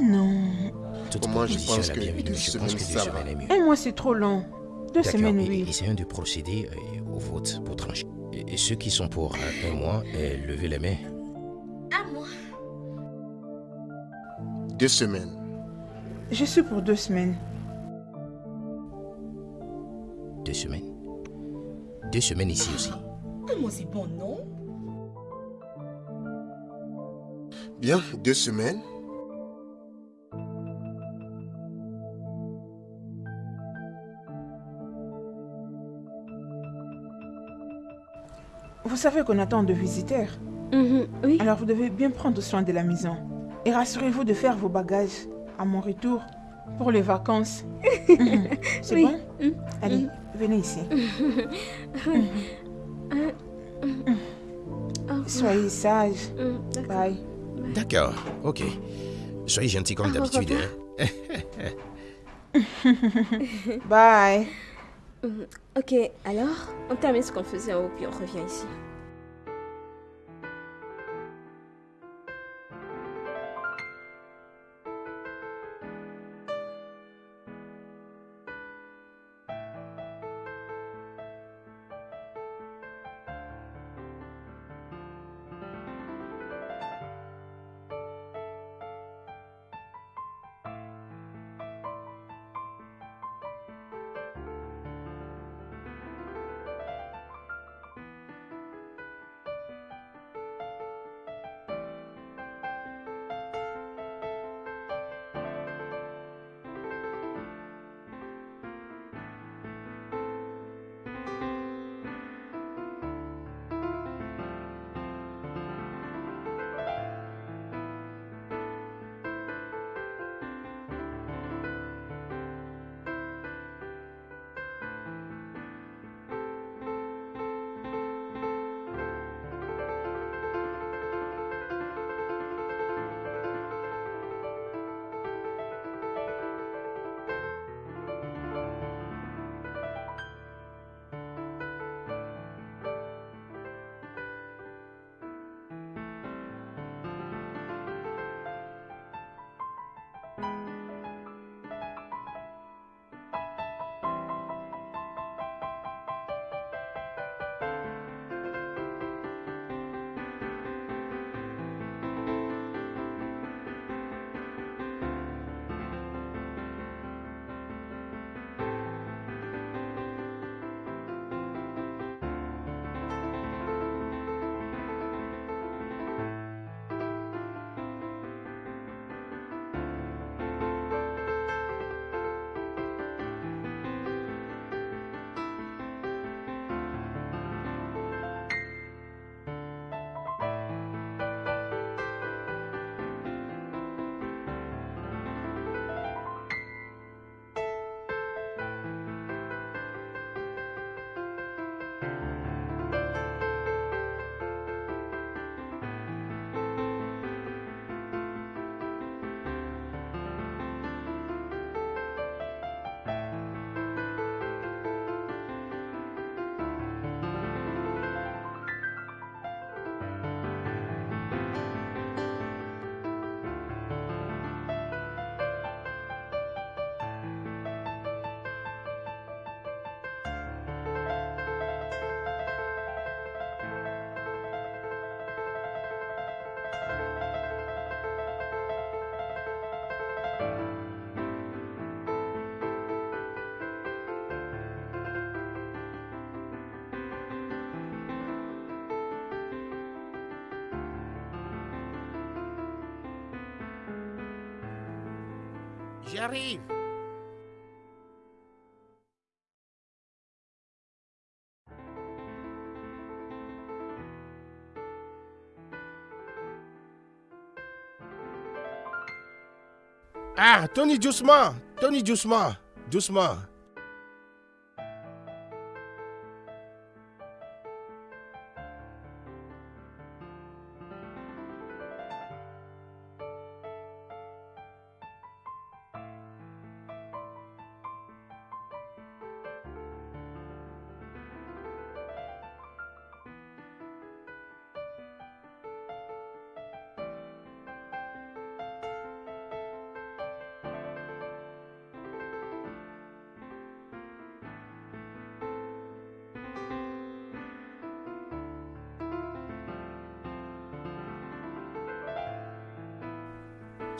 non. Toute Moi, je pense que bienvenue, deux mais je pense que semaines, deux ça va. semaines est mieux. Un mois, c'est trop long. Deux semaines, et- oui. Essayons de procéder euh, au vote pour trancher. Et, et ceux qui sont pour un mois, levez les mains. Un mois. Deux semaines. Je suis pour deux semaines. Deux semaines. Deux semaines ici aussi. Un mois c'est bon, non? Bien, deux semaines. Vous savez qu'on attend de visiteurs. Mhm, oui. Alors vous devez bien prendre soin de la maison. Et rassurez-vous de faire vos bagages à mon retour pour les vacances. Mhm. <laughs> C'est Oui. bon Mhm. Allez, venez ici. Oh, <laughs> Soyez sages. mhm, d'accord. Bye. D'accord, ok. Soyez gentil comme d'habitude. hein. <laughs> Bye. Mhm. Ok, alors, on termine ce qu'on faisait en haut, puis on revient ici. J'arrive. Ah, Tony, doucement. Tony, doucement. Doucement.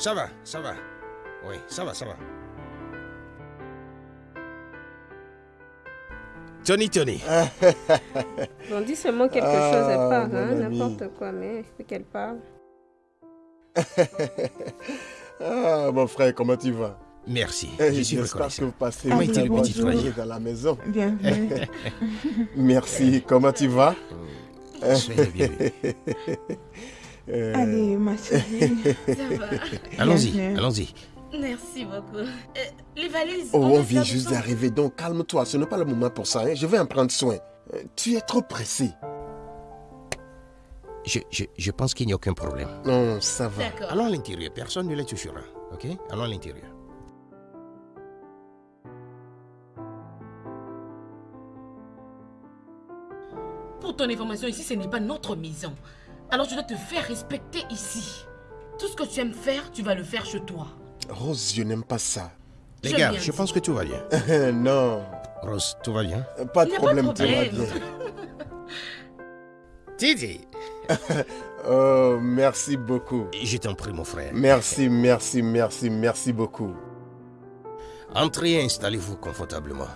Ça va, ça va. Oui, ça va, ça va. Tony, Tony. <laughs> Bon, dis seulement quelque Ah, chose, elle part, mon hein, n'importe quoi, mais il faut qu'elle parle. <laughs> Ah, mon frère, comment tu vas? Merci, Eh, je suis J'espère que reconnaissant. vous passez Comment une était le bonne petit journée trajet dans la maison. Bienvenue. <laughs> Merci, comment tu vas? Soyez bienvenue. Euh, Allez, ma chérie. <laughs> Ça va. Allons-y, allons-y. Merci beaucoup. Euh, les valises. Oh, on vient juste d'arriver, donc calme-toi, ce n'est pas le moment pour ça, hein. je vais en prendre soin. Euh, Tu es trop pressé. Je, je, je pense qu'il n'y a aucun problème. Non, ça va. D'accord. Allons à l'intérieur, personne ne les touchera. Ok? Allons à l'intérieur. Pour ton information, ici, ce n'est pas notre maison. Alors, je dois te faire respecter ici. Tout ce que tu aimes faire, tu vas le faire chez toi. Rose, je n'aime pas ça. Les Je gars, je pense que tout va bien. <laughs> non, Rose, tout va bien? Pas de a pas de problème, tout va problème. bien. Titi <laughs> <laughs> Oh, merci beaucoup. Je t'en prie, mon frère. Merci, merci, merci, merci beaucoup. Entrez et installez-vous confortablement.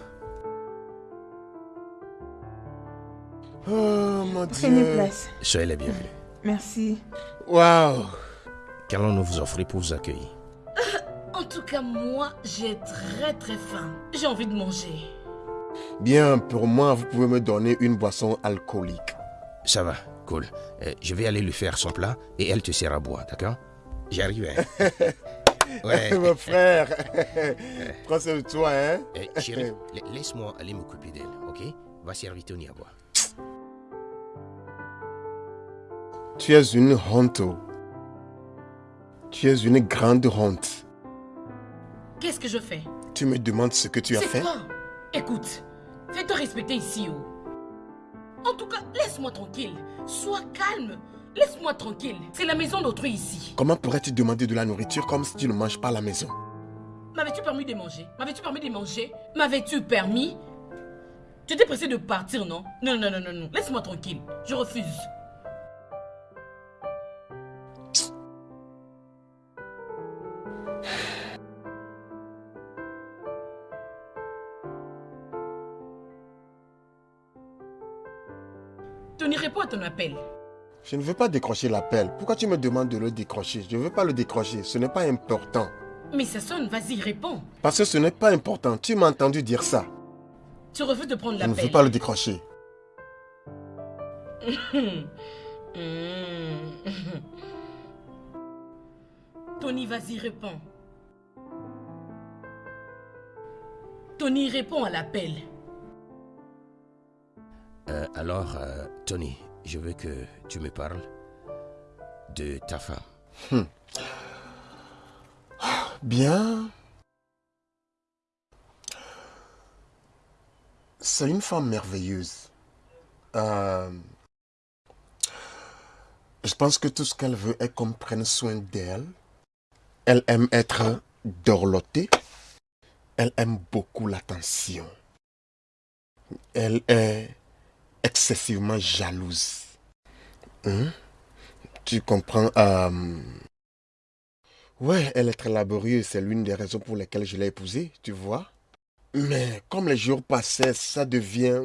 Oh, mon Prenez Dieu. place. Soyez les bienvenus. Merci. Waouh. Qu'allons-nous vous offrir pour vous accueillir? En tout cas, moi, j'ai très très faim. J'ai envie de manger. Bien, pour moi, vous pouvez me donner une boisson alcoolique. Ça va, cool. Euh, je vais aller lui faire son plat et elle te sert à boire, d'accord? J'arrive, hein <laughs> Ouais. Mon frère, <laughs> prends soin de toi, hein. Euh, chérie, la- laisse-moi aller m'occuper d'elle, ok? Va servir Tony à boire. Tu es une honte. Tu es une grande honte. Qu'est-ce que je fais? Tu me demandes ce que tu as fait? quoi? Écoute, fais-toi respecter ici, oh. En tout cas, laisse-moi tranquille. Sois calme. Laisse-moi tranquille. C'est la maison d'autrui ici. Comment pourrais-tu demander de la nourriture comme si tu ne manges pas à la maison? M'avais-tu permis de manger? M'avais-tu permis de manger? M'avais-tu permis? Tu étais pressé de partir, non? Non, non, non, non, non. Laisse-moi tranquille. Je refuse. Ton appel. Je ne veux pas décrocher l'appel. Pourquoi tu me demandes de le décrocher? Je ne veux pas le décrocher. Ce n'est pas important. Mais ça sonne, vas-y, réponds. Parce que ce n'est pas important. Tu m'as entendu dire ça. Tu refuses de prendre Je ne l'appel. veux pas le décrocher. <laughs> Tony, vas-y, réponds. Tony, réponds à l'appel. Euh, alors, euh, Tony, je veux que tu me parles de ta femme. Bien. C'est une femme merveilleuse. Euh, je pense que tout ce qu'elle veut est qu'on prenne soin d'elle. Elle aime être dorlotée. Elle aime beaucoup l'attention. Elle est excessivement jalouse. Hein? Tu comprends? euh, Ouais, elle est très laborieuse, c'est l'une des raisons pour lesquelles je l'ai épousée, tu vois. Mais comme les jours passaient, ça devient...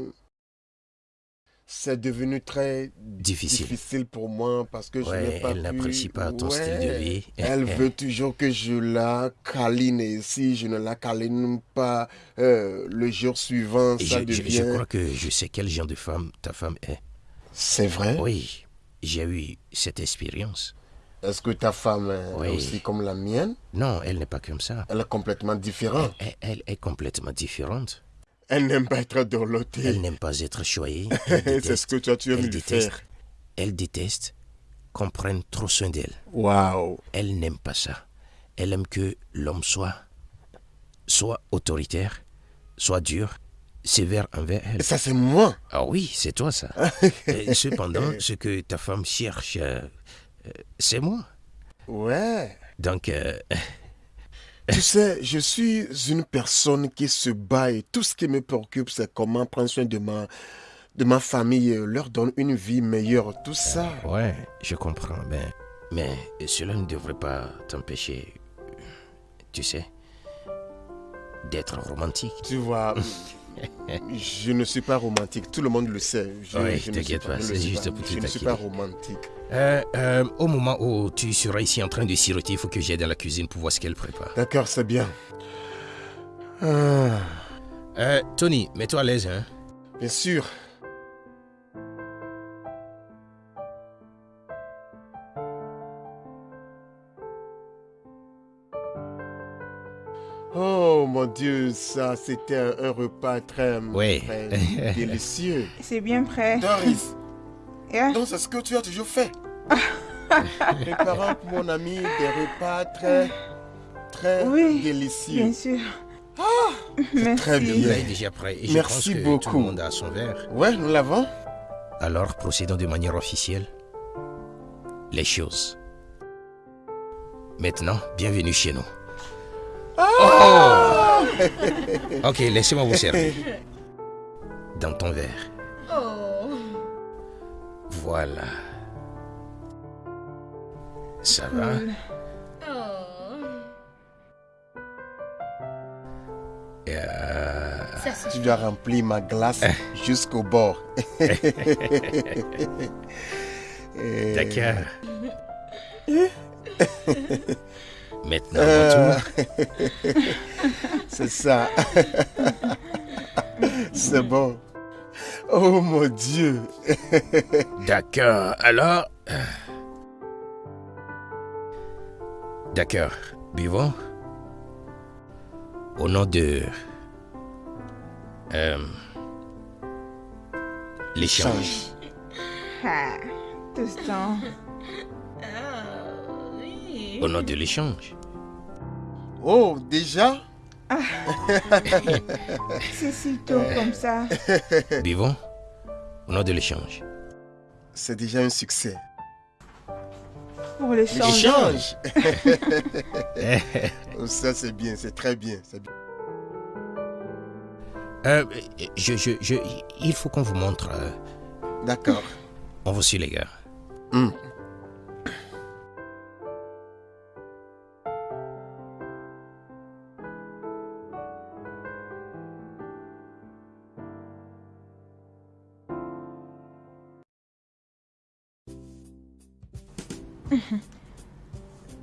C'est devenu très Difficile. difficile pour moi parce que je n'ai pas elle n'apprécie pas ton style de vie. Elle <laughs> veut toujours que je la câline et si je ne la câline pas euh, le jour suivant, Et ça je, devient... je crois que je sais quel genre de femme ta femme est. C'est vrai? Oui, j'ai eu cette expérience. Est-ce que ta femme est Oui. aussi comme la mienne? Non, elle n'est pas comme ça. Elle est complètement différente. Elle, elle est complètement différente. Elle n'aime pas être dorlotée. Elle n'aime pas être choyée. <laughs> Elle C'est ce déteste, que toi tu aimes elle lui faire. elle déteste qu'on prenne trop soin d'elle. Waouh Elle n'aime pas ça. Elle aime que l'homme soit, soit autoritaire, soit dur, sévère envers elle. Ça c'est moi Ah oui, c'est toi ça. <laughs> Et cependant, ce que ta femme cherche, euh, euh, c'est moi. Ouais. Donc, euh, <laughs> Tu sais, je suis une personne qui se bat et tout ce qui me préoccupe, c'est comment prendre soin de ma, de ma famille, et leur donner une vie meilleure, tout ça. ouais, je comprends. Ben, mais cela ne devrait pas t'empêcher, tu sais, d'être romantique. Tu vois, je ne suis pas romantique, tout le monde le sait. Je, Oui, je t'inquiète pas, c'est juste pour te Je ne suis pas romantique. Euh, euh, au moment où tu seras ici en train de siroter, il faut que j'aille dans la cuisine pour voir ce qu'elle prépare. D'accord, c'est bien. Ah, Euh, Tony, mets-toi à l'aise, hein. bien sûr. Oh mon Dieu, ça c'était un, un repas très, Oui. très <laughs> délicieux. C'est bien prêt. Doris, Yeah. donc c'est ce que tu as toujours fait. <laughs> Préparant pour mon ami des repas très, très Oui, délicieux. Bien sûr. Merci. très bien. Plat est déjà prêt. Et je Merci pense que tout beaucoup. le monde a son verre. Ouais, nous l'avons. Alors, procédons de manière officielle. Les choses. Maintenant, bienvenue chez nous. Ok, laissez-moi vous servir. <laughs> Dans ton verre. Oh. Voilà. Ça va? Oh. Et, euh, Ça, Tu dois remplir ma glace jusqu'au bord. <laughs> Et- D'accord. <laughs> Maintenant, Euh. <laughs> C'est ça. <laughs> C'est bon. Oh mon Dieu. <laughs> D'accord. Alors. euh, D'accord. Buvons. Au nom de. Euh, L'échange. Change. Ah, tout ce temps. Ah, oui. Au nom de l'échange. Oh, déjà? C'est si tôt comme ça. <laughs> Buvons. Au nom de l'échange. C'est déjà un succès. Pour l'échange. L'échange. <laughs> Oh, ça, c'est bien, c'est très bien. Euh, je, je, je, il faut qu'on vous montre. euh, D'accord. on vous suit, les gars. Hmm.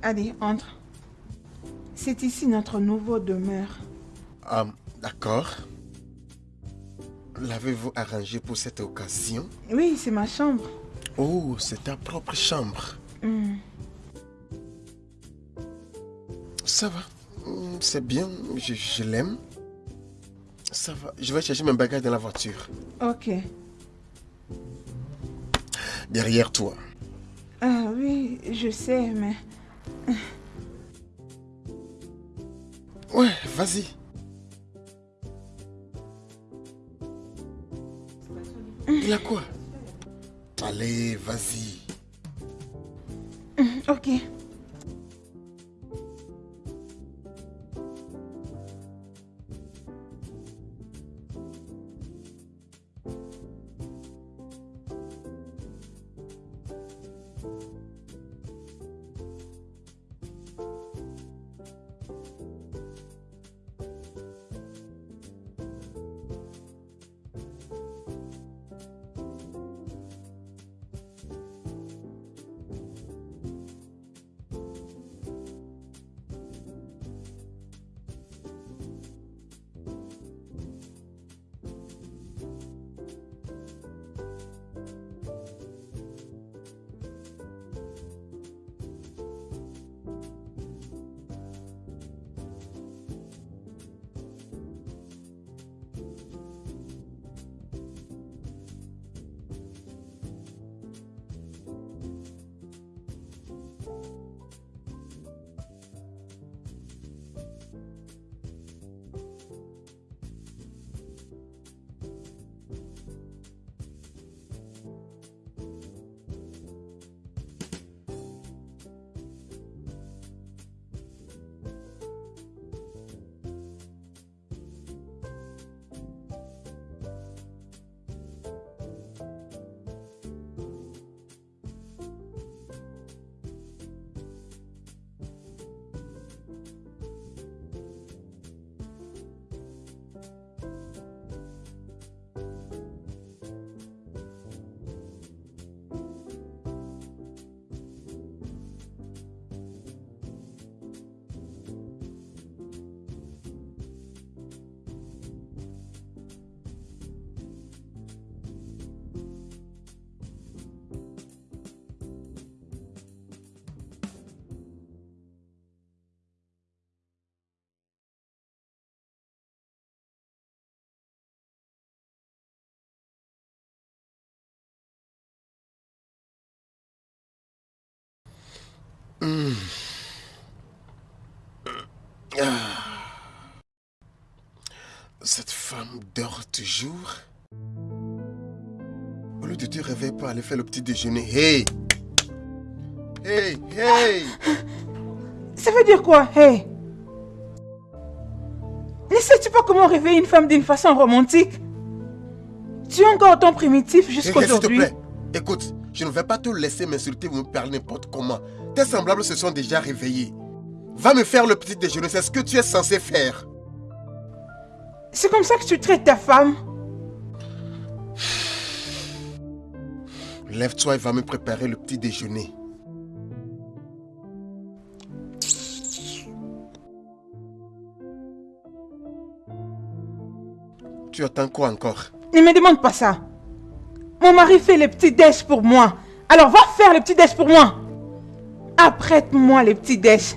Allez, entre. C'est ici notre nouveau demeure. Ah, D'accord. L'avez-vous arrangé pour cette occasion? Oui, c'est ma chambre. Oh, c'est ta propre chambre. Hmm. Ça va. Hmm, C'est bien, je, je l'aime. Ça va. Je vais chercher mes bagages dans la voiture. Ok. Derrière toi. Ah oui, je sais, mais... Ouais, vas-y. Il a quoi? Allez, vas-y. Ok. Cette femme dort toujours. Au lieu de te réveiller pour aller faire le petit déjeuner. Hey! Hey! Hey! Ça veut dire quoi, hey? Ne sais-tu pas comment réveiller une femme d'une façon romantique? Tu es encore autant primitif Hé, hé, S'il te jusqu'aujourd'hui. plaît, écoute, je ne vais pas te laisser m'insulter ou me parler n'importe comment. Tes semblables se sont déjà réveillés. Va me faire le petit déjeuner, c'est ce que tu es censé faire. C'est comme ça que tu traites ta femme Lève-toi et va me préparer le petit déjeuner. Tu attends quoi encore? Ne me demande pas ça. Mon mari fait les petits déj pour moi. Alors va faire les petits déj pour moi. Apprête-moi les petits déj.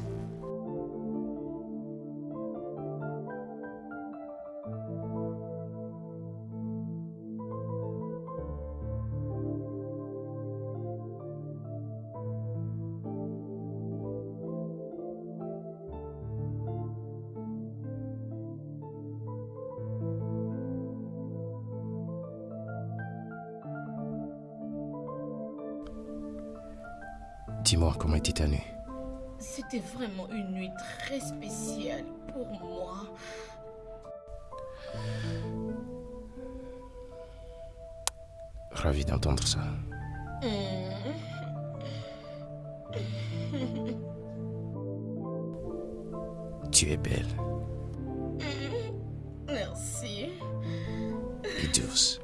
Dis-moi comment était ta nuit. C'était vraiment une nuit très spéciale pour moi. Ravi d'entendre ça. <laughs> Tu es belle Merci. et douce.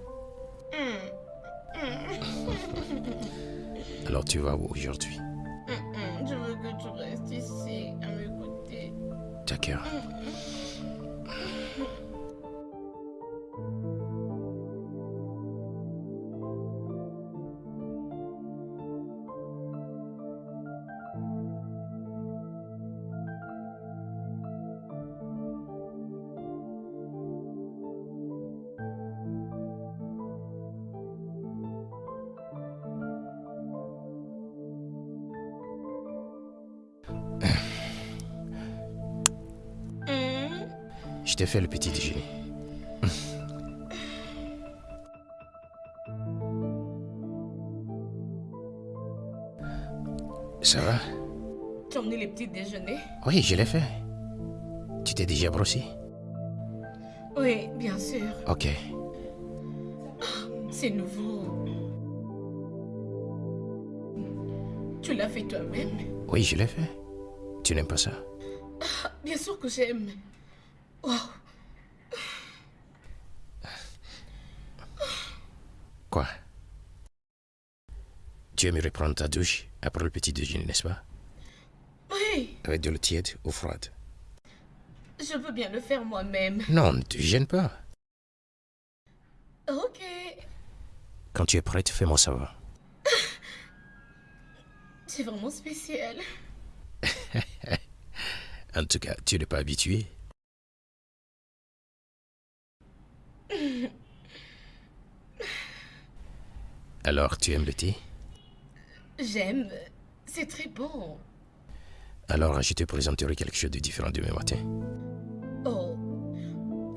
Alors tu vas où aujourd'hui? T'ai fait le petit déjeuner. <laughs> Ça va? Tu as emmené les petits déjeuners Oui, je l'ai fait. Tu t'es déjà brossé? Oui, bien sûr. Ok. C'est nouveau. Tu l'as fait toi-même? Oui, je l'ai fait. Tu n'aimes pas ça? Bien sûr que j'aime. Wow. Quoi Tu aimerais prendre ta douche après le petit déjeuner, n'est-ce pas? Oui, Avec de l'eau tiède ou froide? Je peux bien le faire moi-même. Non, ne te gêne pas. Ok. Quand tu es prête, fais-moi savoir. <laughs> C'est vraiment spécial. <laughs> En tout cas, tu n'es pas habitué. <laughs> Alors, tu aimes le thé? J'aime. C'est très bon. Alors, je te présenterai quelque chose de différent demain matin. Oh.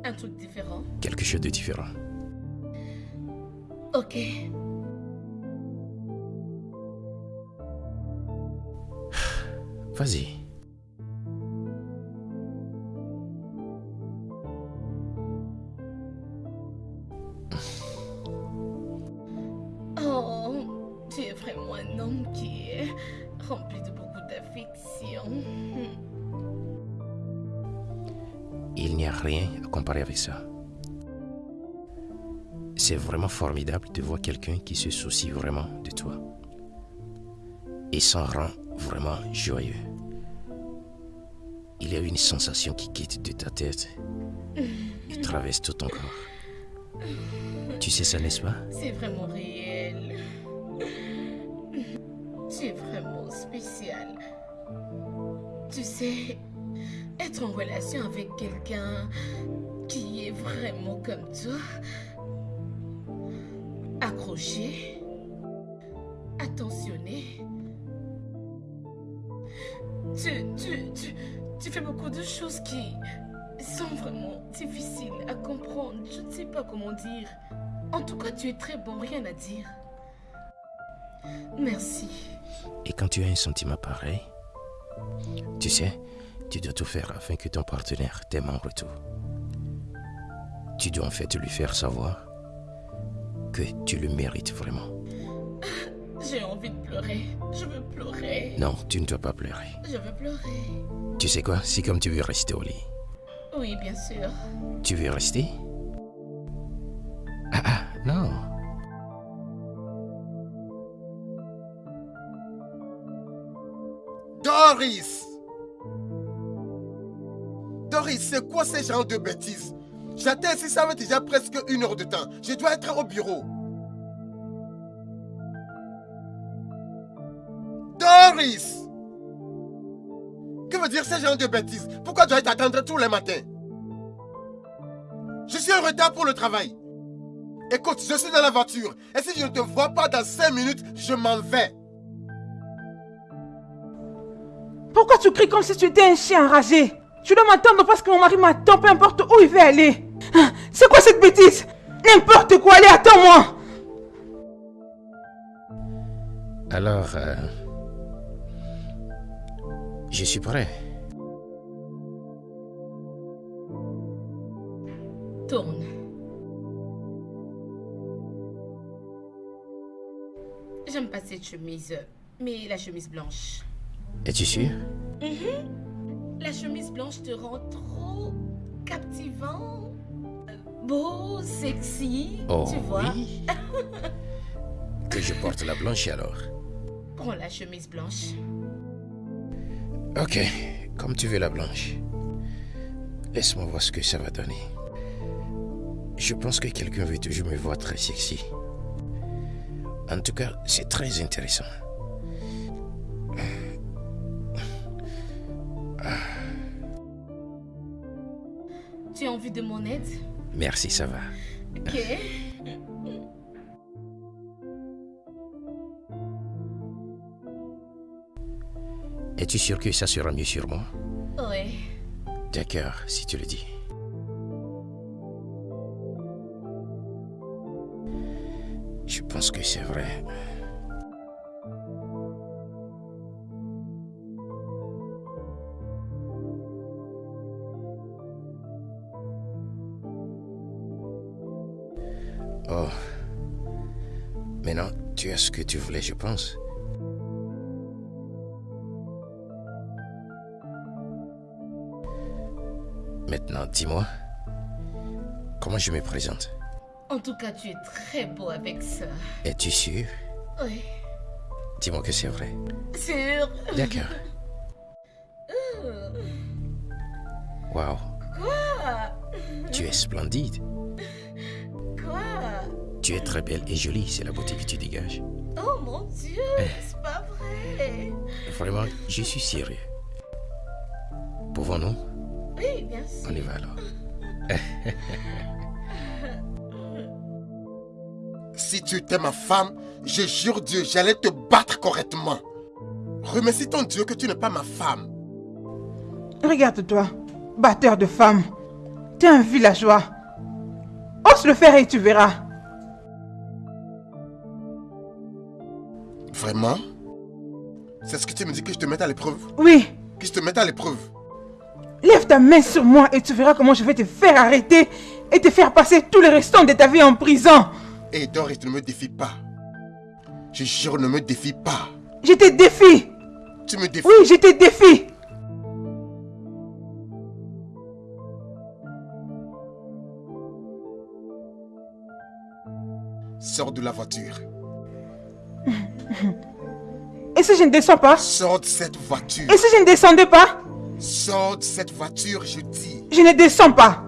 Un truc différent. Quelque chose de différent. Ok. Vas-y. Avec ça. C'est vraiment formidable de voir quelqu'un qui se soucie vraiment de toi. Et s'en rend vraiment joyeux. Il y a une sensation qui quitte de ta tête et traverse tout ton corps. Tu sais ça, n'est-ce pas? C'est vraiment réel. Tu es vraiment spécial. Tu sais, être en relation avec quelqu'un qui est vraiment comme toi, accroché, attentionné, Tu, tu, tu, tu fais beaucoup de choses qui sont vraiment difficiles à comprendre. Je ne sais pas comment dire. En tout cas, tu es très bon, rien à dire. Merci. Et quand tu as un sentiment pareil, tu sais, tu dois tout faire afin que ton partenaire t'aime en retour. Tu dois en fait lui faire savoir que tu le mérites vraiment. J'ai envie de pleurer. Je veux pleurer. Non, tu ne dois pas pleurer. Je veux pleurer. Tu sais quoi, si comme tu veux rester au lit, Oui, bien sûr. tu veux rester? Ah ah, non. Doris Doris, c'est quoi ce genre de bêtises? J'attends ici, ça fait déjà presque une heure de temps. Je dois être au bureau. Doris Que veut dire ce genre de bêtises? Pourquoi dois-je t'attendre tous les matins? Je suis en retard pour le travail. Écoute, je suis dans la voiture. Et si je ne te vois pas dans 5 minutes, je m'en vais. Pourquoi tu cries comme si tu étais un chien enragé? Tu dois m'attendre parce que mon mari m'attend, peu importe où il veut aller? C'est quoi cette bêtise? N'importe quoi, allez, attends-moi Alors, euh, je suis prêt. Tourne. J'aime pas cette chemise, mais la chemise blanche. Es-tu sûr? La chemise blanche te rend trop captivant, euh, beau, sexy, Oh tu vois. oui. <laughs> que je porte la blanche alors. Prends la chemise blanche. Ok, comme tu veux la blanche. Laisse-moi voir ce que ça va donner. Je pense que quelqu'un veut toujours me voir très sexy. En tout cas, c'est très intéressant. Tu as envie de mon aide? Merci, ça va. Ok. Es-tu sûr que ça sera mieux sur moi? Ouais. D'accord, si tu le dis. Je pense que c'est vrai. Ce que tu voulais, je pense. Maintenant, dis-moi, comment je me présente? En tout cas, tu es très beau avec ça. Es-tu sûr? Oui. Dis-moi que c'est vrai. Sûr. D'accord. <laughs> Wow, Quoi? Tu es splendide. Tu es très belle et jolie, c'est la beauté que tu dégages. Oh mon Dieu, c'est pas vrai. Vraiment, je suis sérieux. Pouvons-nous? Oui, bien sûr. On y va alors. <laughs> Si tu étais ma femme, je jure Dieu, j'allais te battre correctement. Remercie ton Dieu que tu n'es pas ma femme. Regarde-toi, batteur de femmes. T'es un villageois. Ose le faire et tu verras. Vraiment? C'est ce que tu me dis que je te mette à l'épreuve? Oui, Que je te mette à l'épreuve? Lève ta main sur moi et tu verras comment je vais te faire arrêter et te faire passer tous les restants de ta vie en prison. Et Doris, ne me défie pas. Je jure, ne me défie pas. Je te défie. Tu me défies. Oui, je te défie. Sors de la voiture. <laughs> Et si je ne descends pas? Sors de cette voiture. Et si je ne descendais pas? Sors de cette voiture, je dis. Je ne descends pas.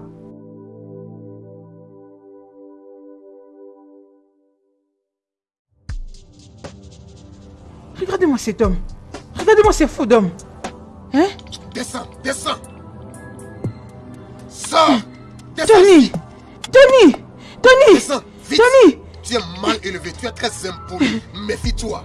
Regardez-moi cet homme. Regardez-moi ce fou d'homme. Hein? Descends, descends. Sors. Descends Tony Tony Descends, vite. Tony Tu es mal élevé, tu es très impoli. Méfie-toi.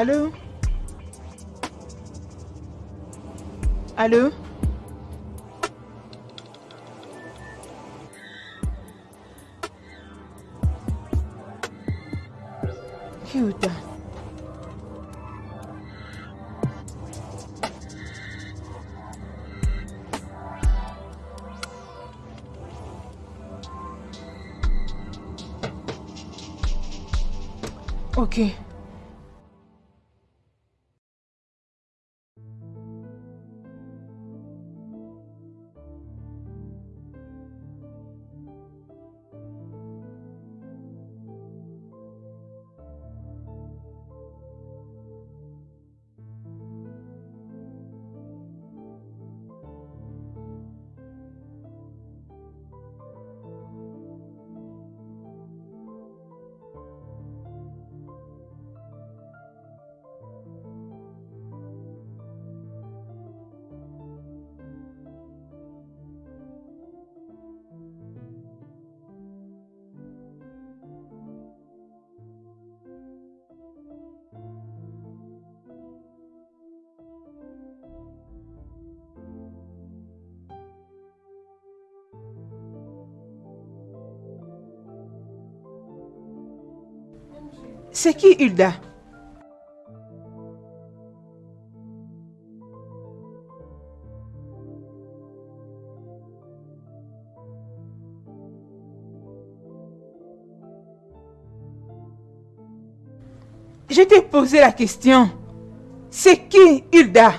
Allô? Allô? C'est qui Hilda? Je t'ai posé la question. C'est qui Hilda?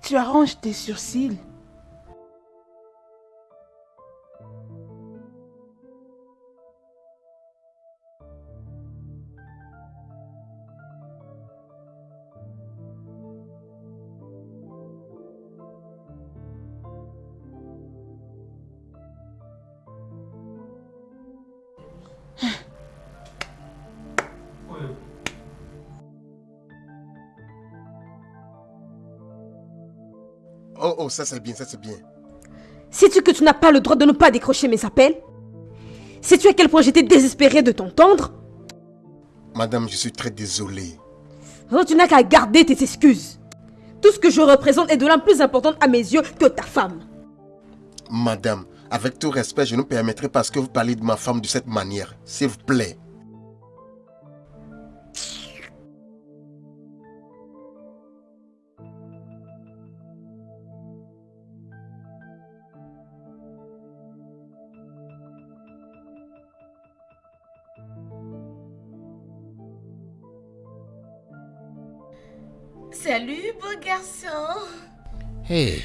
Tu arranges tes sourcils. Oh, oh, ça c'est bien, ça c'est bien. Sais-tu que tu n'as pas le droit de ne pas décrocher mes appels? Sais-tu à quel point j'étais désespérée de t'entendre? Madame, je suis très désolé. Alors tu n'as qu'à garder tes excuses. Tout ce que je représente est de l'âme plus importante à mes yeux que ta femme. Madame, avec tout respect, je ne permettrai pas que vous parliez de ma femme de cette manière. S'il vous plaît. Salut, beau garçon. Hey,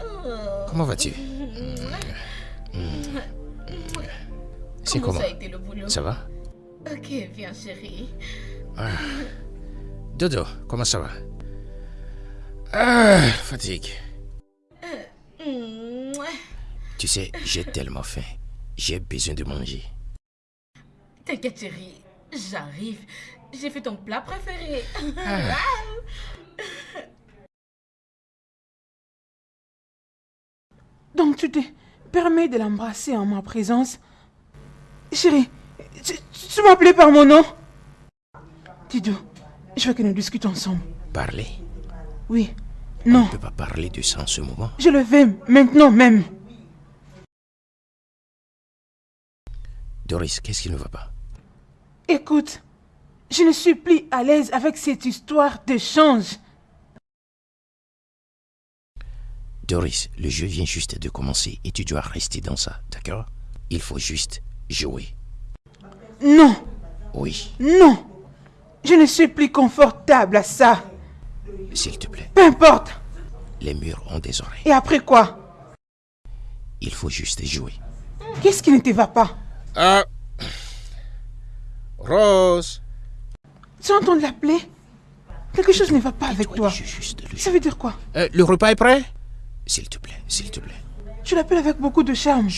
Oh. comment vas-tu? C'est Comment? comment ça a été le boulot? Ça va? Ok, viens chérie. Dodo, comment ça va? Ah, fatigue. Mouah. Tu sais, j'ai tellement faim. J'ai besoin de manger. T'inquiète chérie, j'arrive. J'ai fait ton plat préféré. Donc tu te permets de l'embrasser en ma présence Chérie, tu, tu m'appelais par mon nom Dido, je veux que nous discutons ensemble. Parler? Oui, non, On ne peut pas parler de ça en ce moment. je le vais maintenant même. Doris, qu'est-ce qui ne va pas? Écoute, je ne suis plus à l'aise avec cette histoire d'échange. Doris, le jeu vient juste de commencer et tu dois rester dans ça, d'accord? Il faut juste jouer. Non, Oui, non, je ne suis plus confortable à ça. s'il te plaît. Peu importe. Les murs ont des oreilles. Et après quoi? Il faut juste jouer. Qu'est-ce qui ne te va pas? Ah. Rose. Tu entends l'appeler? Quelque chose ne va pas avec Toi, Ça veut dire quoi? Euh, le repas est prêt? S'il te plaît, s'il te plaît. Tu l'appelles avec beaucoup de charme.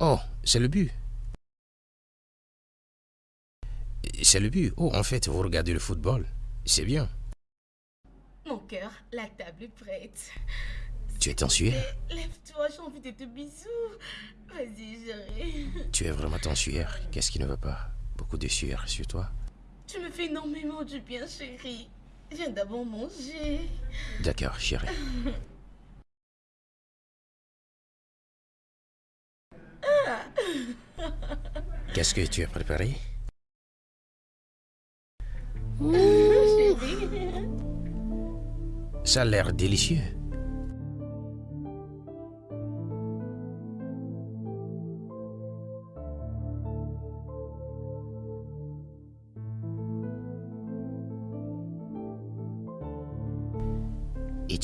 Oh, c'est le but. C'est le but. Oh, en fait, vous regardez le football. C'est bien. Mon cœur, la table est prête. Tu es en sueur Eh, Lève-toi, j'ai envie de te bisous. Vas-y, chérie. Tu es vraiment en sueur. Qu'est-ce qui ne va pas? Beaucoup de sueur sur toi Tu me fais énormément du bien, chérie. Viens d'abord manger. D'accord, chérie. Qu'est-ce que tu as préparé? Chérie. Ça a l'air délicieux.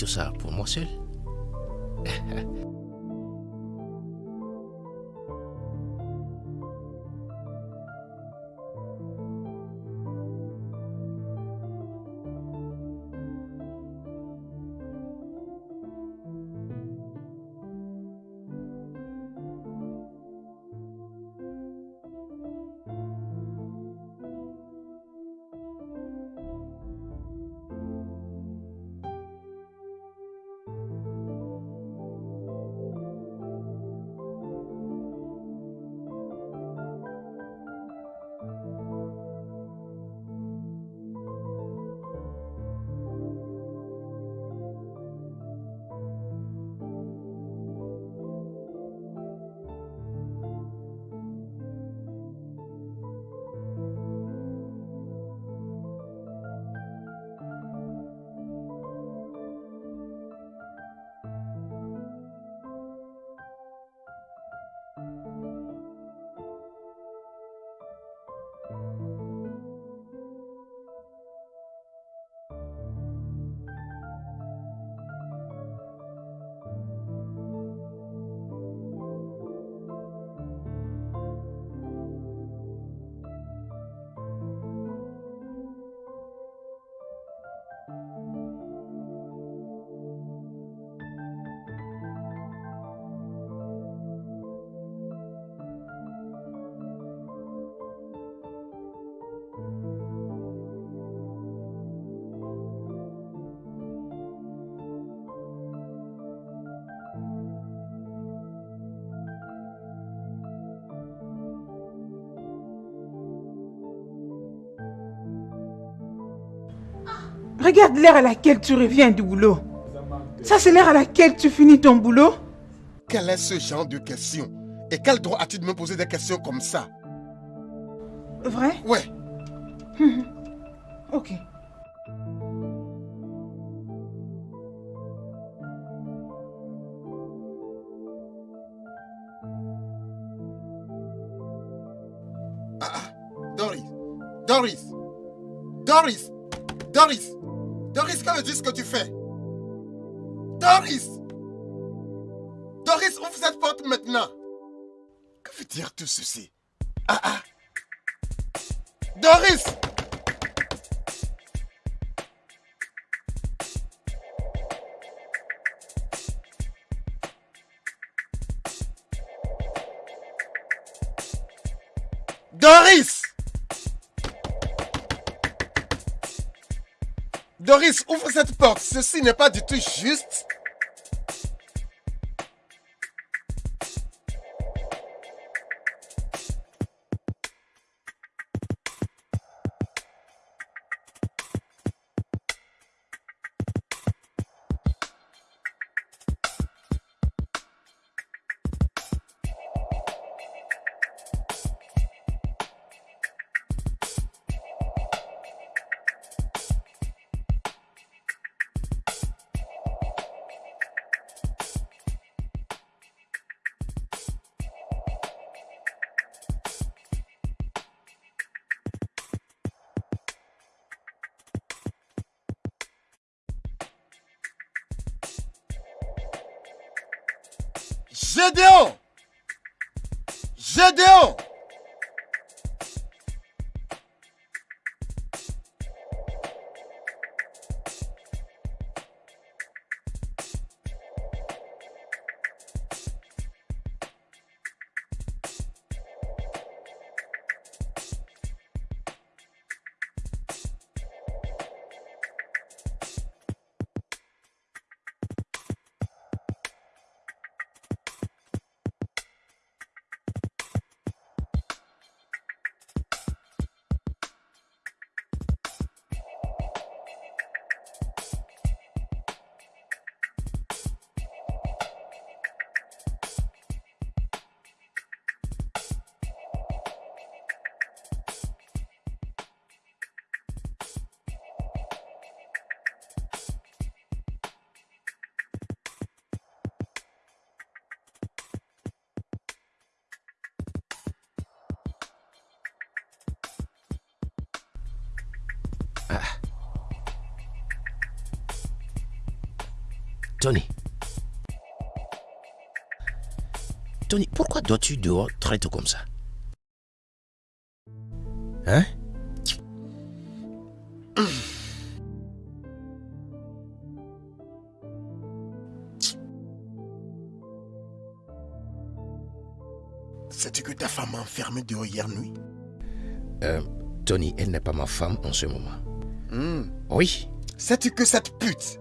Tout ça pour moi seul <laughs> Regarde l'heure à laquelle tu reviens du boulot. Ça, c'est l'heure à laquelle tu finis ton boulot. Quel est ce genre de question? Et quel droit as-tu de me poser des questions comme ça? Vrai? Ouais. <laughs> Ok. Doris Doris Doris Doris Doris, que dis ce que tu fais. Doris! Doris, ouvre cette porte maintenant? Que veut dire tout ceci? Ah ah. Doris Doris, ouvre cette porte. Ceci n'est pas du tout juste. Gédéon Gédéon Tony, pourquoi dois-tu dehors très tôt comme ça? Hein? Sais-tu que ta femme m'a enfermé dehors hier nuit? Euh, Tony, elle n'est pas ma femme en ce moment. Hmm. Oui, Sais-tu que cette pute,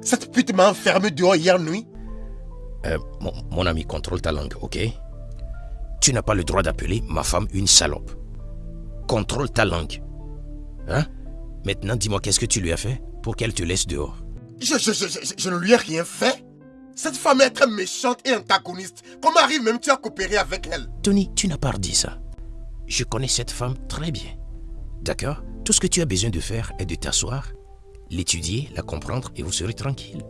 cette pute m'a enfermé dehors hier nuit? Mon, mon ami, contrôle ta langue, ok? Tu n'as pas le droit d'appeler ma femme une salope. Contrôle ta langue. Hein? Maintenant, dis-moi qu'est-ce que tu lui as fait pour qu'elle te laisse dehors? je, je, je, je- je ne lui ai rien fait. Cette femme est très méchante et antagoniste. Comment arrive même tu à coopérer avec elle? Tony, tu n'as pas dit ça. Je connais cette femme très bien. D'accord? Tout ce que tu as besoin de faire est de t'asseoir, l'étudier, la comprendre et vous serez tranquille.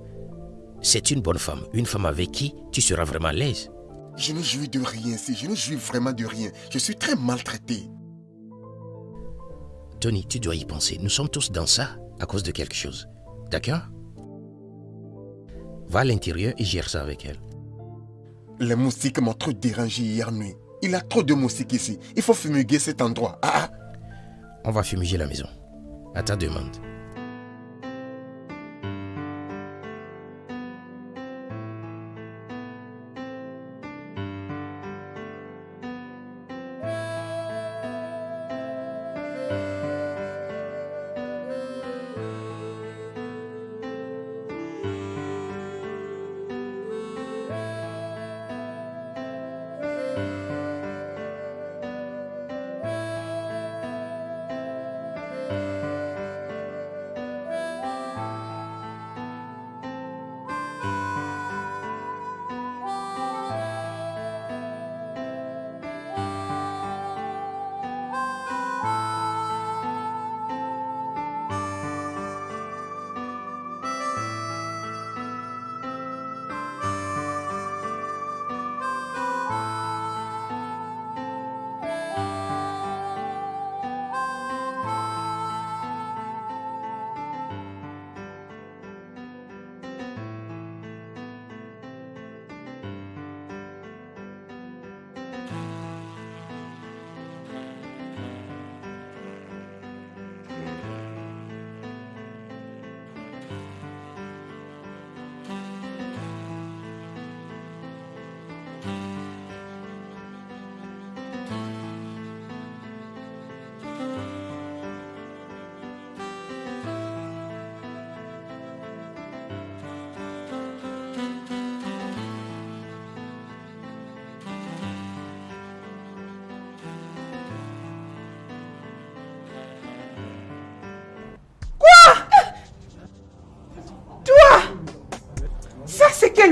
C'est une bonne femme, une femme avec qui tu seras vraiment à l'aise. Je ne jouis de rien ici, je ne jouis vraiment de rien. Je suis très maltraité. Tony, tu dois y penser. Nous sommes tous dans ça à cause de quelque chose. D'accord? Va à l'intérieur et gère ça avec elle. Les moustiques m'ont trop dérangé hier nuit. Il y a trop de moustiques ici. Il faut fumiguer cet endroit. Ah, ah. On va fumiger la maison. À ta demande.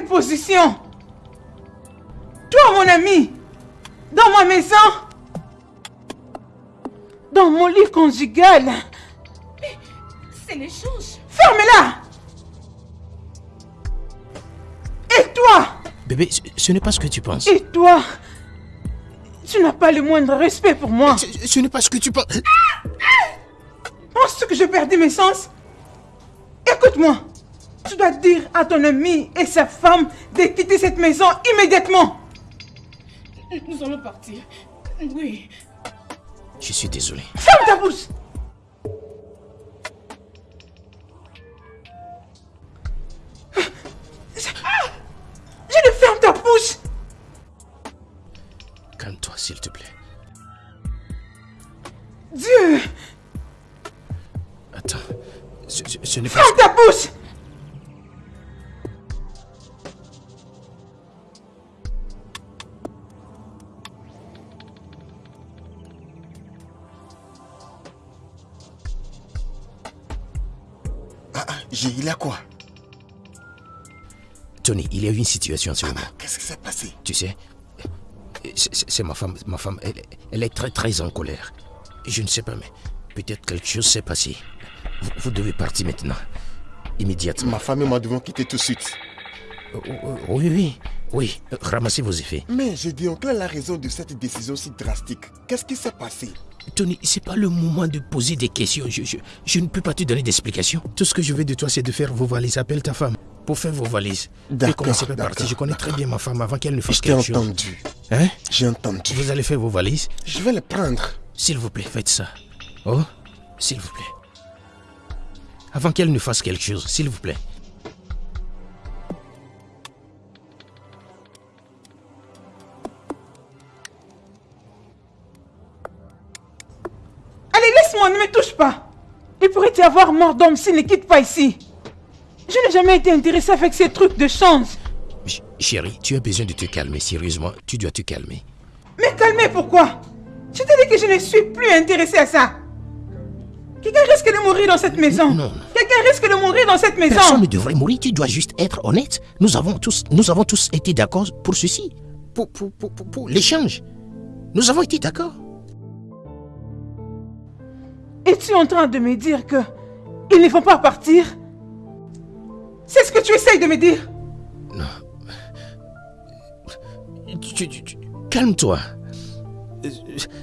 Position Toi, mon ami Dans ma maison Dans mon lit conjugal C'est l'échange. Ferme-la Et toi? Bébé, ce, ce n'est pas ce que tu penses. Et toi? Tu n'as pas le moindre respect pour moi. Ce, ce n'est pas ce que tu penses. Penses-tu que j'ai perdu mes sens Écoute-moi. Dire à ton ami et sa femme de quitter cette maison immédiatement. Nous allons partir. Oui. Je suis désolé. Ferme ta bouche. Tony, il y a eu une situation en ce moment. Ah, Qu'est-ce qui s'est passé? Tu sais, c'est c'est- ma femme. Ma femme, elle, elle est très très en colère. Je ne sais pas, mais peut-être quelque chose s'est passé. Vous, vous devez partir maintenant. Immédiatement. Ma famille m'a devant quitter tout de suite. Oh, oh, Oui, oui, oui. Ramassez vos effets. Mais je dis, oncle, la raison de cette décision si drastique? Qu'est-ce qui s'est passé? Tony, c'est pas le moment de poser des questions. Je, je, je ne peux pas te donner d'explications. Tout ce que je veux de toi, c'est de faire vos valises. Appelle ta femme pour faire vos valises. D'accord, Et commencer par d'accord, partir. Je connais très bien ma femme avant qu'elle ne fasse quelque chose. entendu. Hein? J'ai entendu. Vous allez faire vos valises? Je vais les prendre. S'il vous plaît, faites ça. Oh, s'il vous plaît. Avant qu'elle ne fasse quelque chose, s'il vous plaît. Allez, laisse-moi, ne me touche pas. Il pourrait y avoir mort d'homme s'il ne quitte pas ici. Je n'ai jamais été intéressé avec ces trucs de chance. Ch- chérie, tu as besoin de te calmer. Sérieusement, tu dois te calmer. Mais calmez, pourquoi? Je t'ai dit que je ne suis plus intéressé à ça. Quelqu'un risque de mourir dans cette maison. Non. Quelqu'un risque de mourir dans cette maison. Personne ne devrait mourir. Tu dois juste être honnête. Nous avons tous, nous avons tous été d'accord pour ceci. Pour, pour, pour, pour, pour l'échange. Nous avons été d'accord. Es-tu en train de me dire que ils ne vont pas partir? C'est ce que tu essayes de me dire Tu- tu- tu- Calme-toi.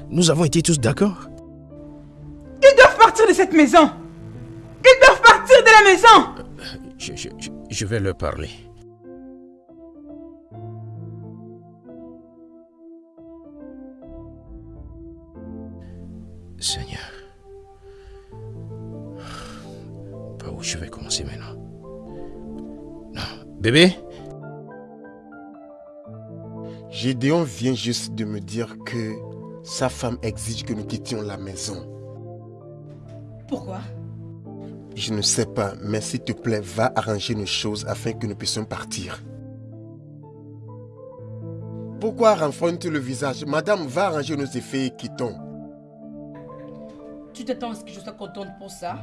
Nous avons été tous d'accord. Ils doivent partir de cette maison. Ils doivent partir de la maison. Je, je- vais leur parler. Seigneur. Par où je vais commencer maintenant Non. Bébé? Gédéon vient juste de me dire que sa femme exige que nous quittions la maison. Pourquoi? Je ne sais pas, mais s'il te plaît, va arranger nos choses afin que nous puissions partir. Pourquoi renfrontes le visage? Madame, va arranger nos effets et quittons. Tu t'attends à ce que je sois contente pour ça?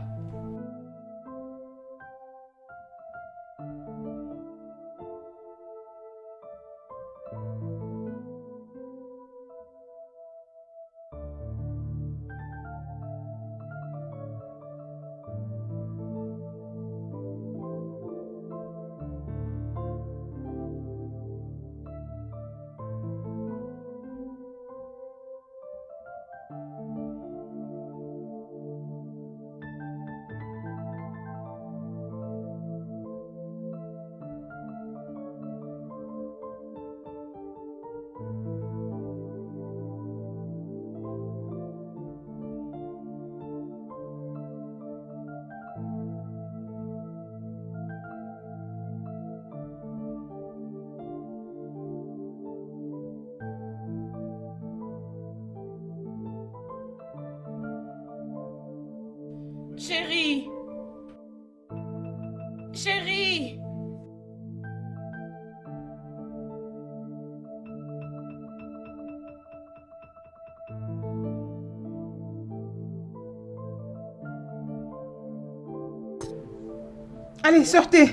Allez, sortez.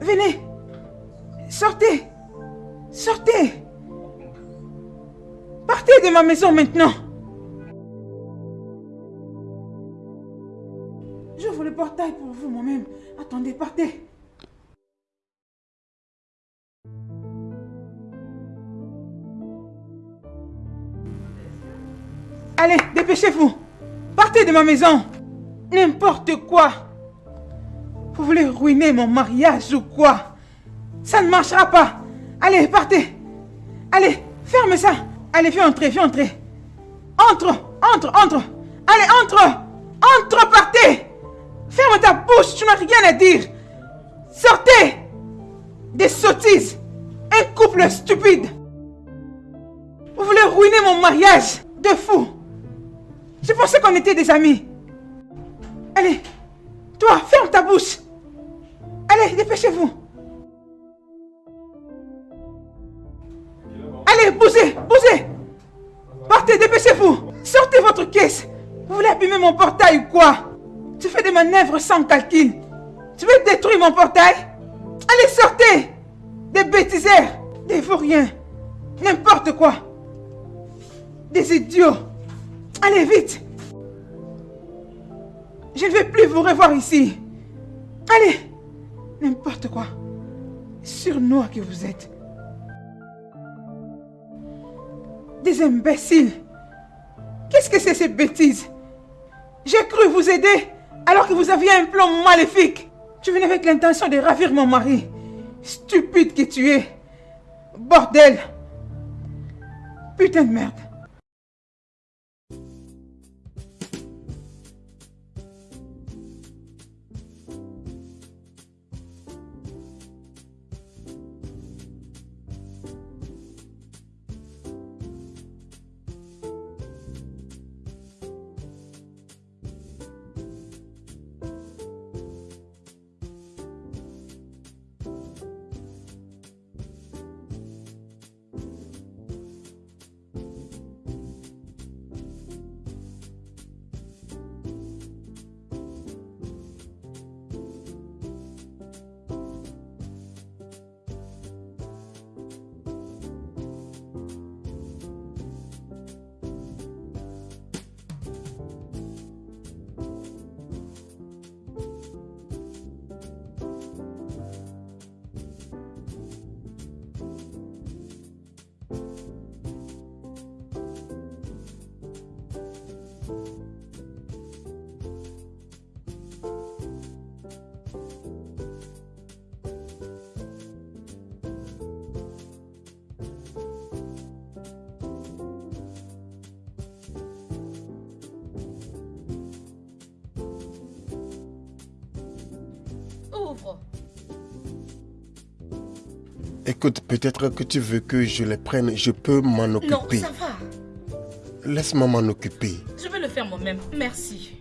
Venez. Sortez. Sortez. Partez de ma maison maintenant. J'ouvre le portail pour vous moi-même. Attendez, partez. Allez, dépêchez-vous. Partez de ma maison. N'importe quoi. Vous voulez ruiner mon mariage ou quoi? Ça ne marchera pas. Allez, partez. Allez, ferme ça. Allez, viens entrer, viens entrer. Entre, entre, entre. Allez, entre. Entre, partez. Ferme ta bouche, tu n'as rien à dire. Sortez. Des sottises. Un couple stupide. Vous voulez ruiner mon mariage de fou. Je pensais qu'on était des amis. Allez, toi, ferme ta bouche. Allez, dépêchez-vous. Allez, bougez, bougez. Partez, dépêchez-vous. Sortez votre caisse. Vous voulez abîmer mon portail ou quoi? Tu fais des manœuvres sans calcul. Tu veux détruire mon portail? Allez, sortez. Des bêtiseurs, des vauriens, n'importe quoi. Des idiots. Allez, vite. Je ne vais plus vous revoir ici. Allez, n'importe quoi. Surnois que vous êtes. Des imbéciles. Qu'est-ce que c'est ces bêtises? J'ai cru vous aider alors que vous aviez un plan maléfique. Tu venais avec l'intention de ravir mon mari. Stupide que tu es. Bordel. Putain de merde. Peut-être que tu veux que je les prenne. Je peux m'en Non, occuper. ça va. Laisse-moi m'en occuper. Je vais le faire moi-même. Merci.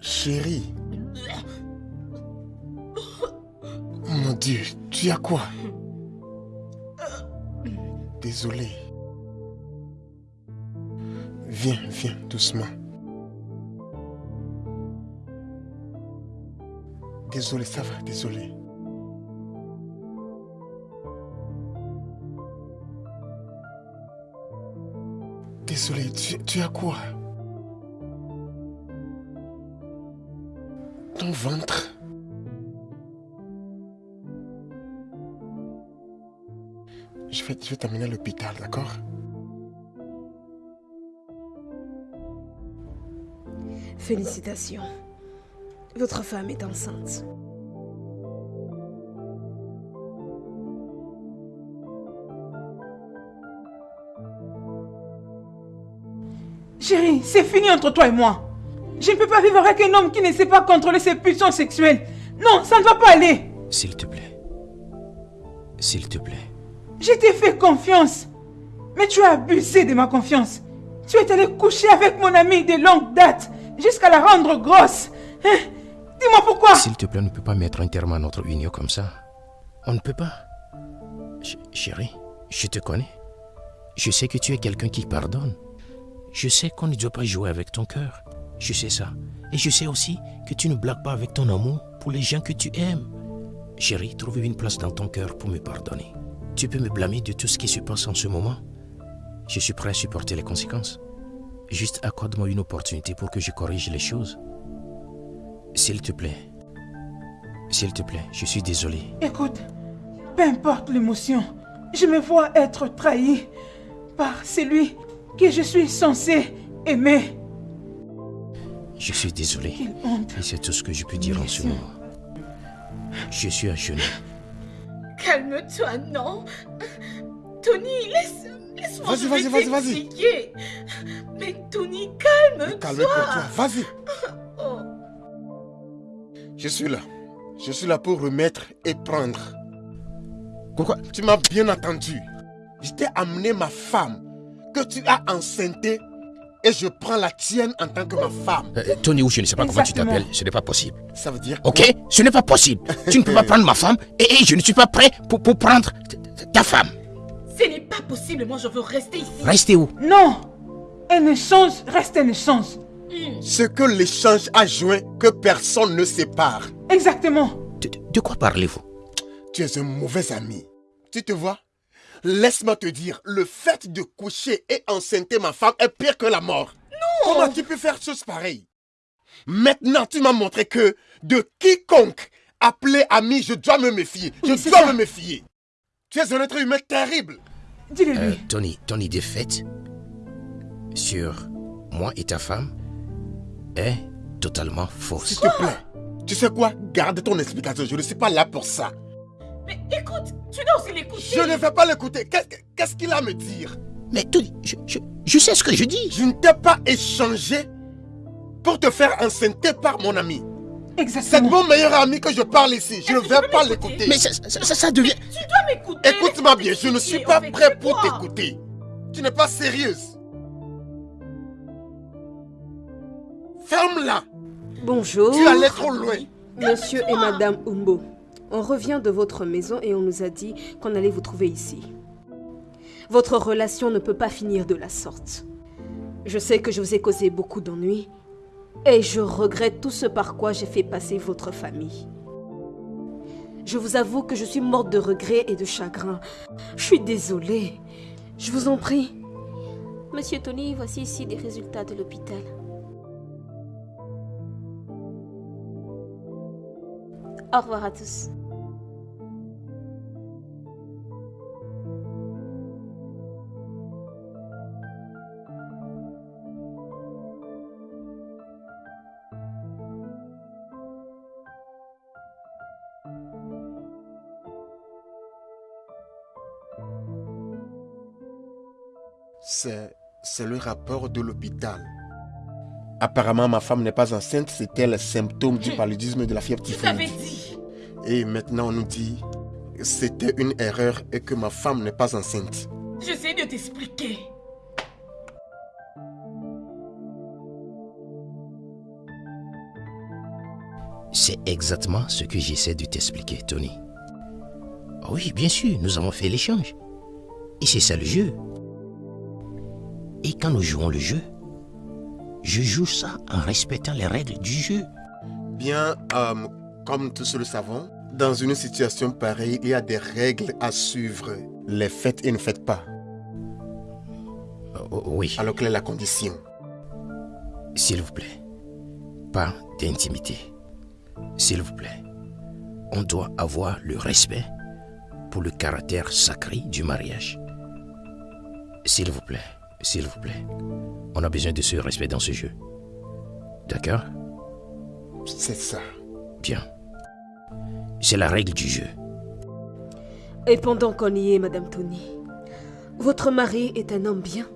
Chérie. Mon Dieu, tu as quoi? Désolé. Viens, viens, doucement. Désolé, ça va, désolé. Désolé, tu, as quoi? Ton ventre Je vais, je vais t'amener à l'hôpital, d'accord? Félicitations. Votre femme est enceinte. Chérie, c'est fini entre toi et moi. Je ne peux pas vivre avec un homme qui ne sait pas contrôler ses pulsions sexuelles. Non, ça ne va pas aller. S'il te plaît. S'il te plaît. Je t'ai fait confiance. Mais tu as abusé de ma confiance. Tu es allé coucher avec mon amie de longue date jusqu'à la rendre grosse. Hein? Dis-moi pourquoi. S'il te plaît, on ne peut pas mettre un terme à notre union comme ça. On ne peut pas. Ch- chérie, je te connais. Je sais que tu es quelqu'un qui pardonne. Je sais qu'on ne doit pas jouer avec ton cœur. Je sais ça. Et je sais aussi que tu ne blagues pas avec ton amour pour les gens que tu aimes. Chérie, trouve une place dans ton cœur pour me pardonner. Tu peux me blâmer de tout ce qui se passe en ce moment. Je suis prêt à supporter les conséquences. Juste accorde-moi une opportunité pour que je corrige les choses. S'il te plaît. S'il te plaît, je suis désolé. Écoute, peu importe l'émotion, je me vois être trahi par celui que je suis censé aimer. Je suis désolé. Et c'est tout ce que je peux dire en ce moment. Je suis à genoux. Calme-toi, non Tony, laisse, laisse-moi Vas-y, je vas-y, vas-y, vas-y. Mais Tony, calme-toi. Calme-toi, vas-y. Oh. Je suis là. Je suis là pour remettre et prendre. Pourquoi Tu m'as bien entendu. Je t'ai amené ma femme que tu as enceintée et je prends la tienne en tant que ma femme. Euh, Tony, ou je ne sais pas comment tu t'appelles, ce n'est pas possible. Ça veut dire Ok? Ce n'est pas possible. Tu ne peux pas <laughs> prendre ma femme et, et je ne suis pas prêt pour, pour prendre ta femme. Ce n'est pas possible, moi je veux rester ici. Restez où? Non Un échange reste un échange. ce que l'échange a joint que personne ne sépare. Exactement. de quoi parlez-vous? Tu es un mauvais ami. Tu te vois? Laisse-moi te dire, le fait de coucher et enceinter ma femme est pire que la mort. Non Comment tu peux faire chose pareille? Maintenant, tu m'as montré que de quiconque appelé ami, je dois me méfier. Je Oui, dois ça. me méfier. Tu es un être humain terrible. Dis-le Euh, lui. Tony, ton idée faite sur moi et ta femme est totalement S'il fausse. te plaît. Tu sais quoi? Garde ton explication. Je ne suis pas là pour ça. Mais écoute, tu dois aussi l'écouter. Je ne vais pas l'écouter. Qu'est- Qu'est-ce qu'il a à me dire? Mais Tony, je, je- je sais ce que je dis. Je ne t'ai pas échangé pour te faire enceinter par mon ami. C'est Exactement. mon meilleur ami que je parle ici. Je ne vais pas l'écouter. Mais ça, ça- ça- ça devient... Tu dois m'écouter. Écoute-moi bien, je ne suis pas prêt pour t'écouter. Tu n'es pas sérieuse. Ferme-la. Bonjour, Tu allais trop loin. monsieur et madame Umbo. On revient de votre maison et on nous a dit qu'on allait vous trouver ici. Votre relation ne peut pas finir de la sorte. Je sais que je vous ai causé beaucoup d'ennuis et je regrette tout ce par quoi j'ai fait passer votre famille. Je vous avoue que je suis morte de regret et de chagrin. Je suis désolée. Je vous en prie. Monsieur Tony, voici ici des résultats de l'hôpital. Au revoir à tous. C'est, le rapport de l'hôpital. Apparemment, ma femme n'est pas enceinte. C'était le symptôme du paludisme et de la fièvre typhoïde. dit. Et maintenant, on nous dit que c'était une erreur et que ma femme n'est pas enceinte. J'essaie de t'expliquer. C'est exactement ce que j'essaie de t'expliquer, Tony. Oui, bien sûr, nous avons fait l'échange. Et c'est ça le jeu. Et quand nous jouons le jeu, je joue ça en respectant les règles du jeu. Bien, euh, comme tous le savons, dans une situation pareille, il y a des règles à suivre. Les faites et ne faites pas. Oh, oui, Alors quelle est la condition? S'il vous plaît. Pas d'intimité. S'il vous plaît. On doit avoir le respect pour le caractère sacré du mariage. S'il vous plaît, s'il vous plaît. On a besoin de ce respect dans ce jeu. D'accord? C'est ça. Bien. C'est la règle du jeu. Et pendant qu'on y est, Madame Tony, votre mari est un homme bien.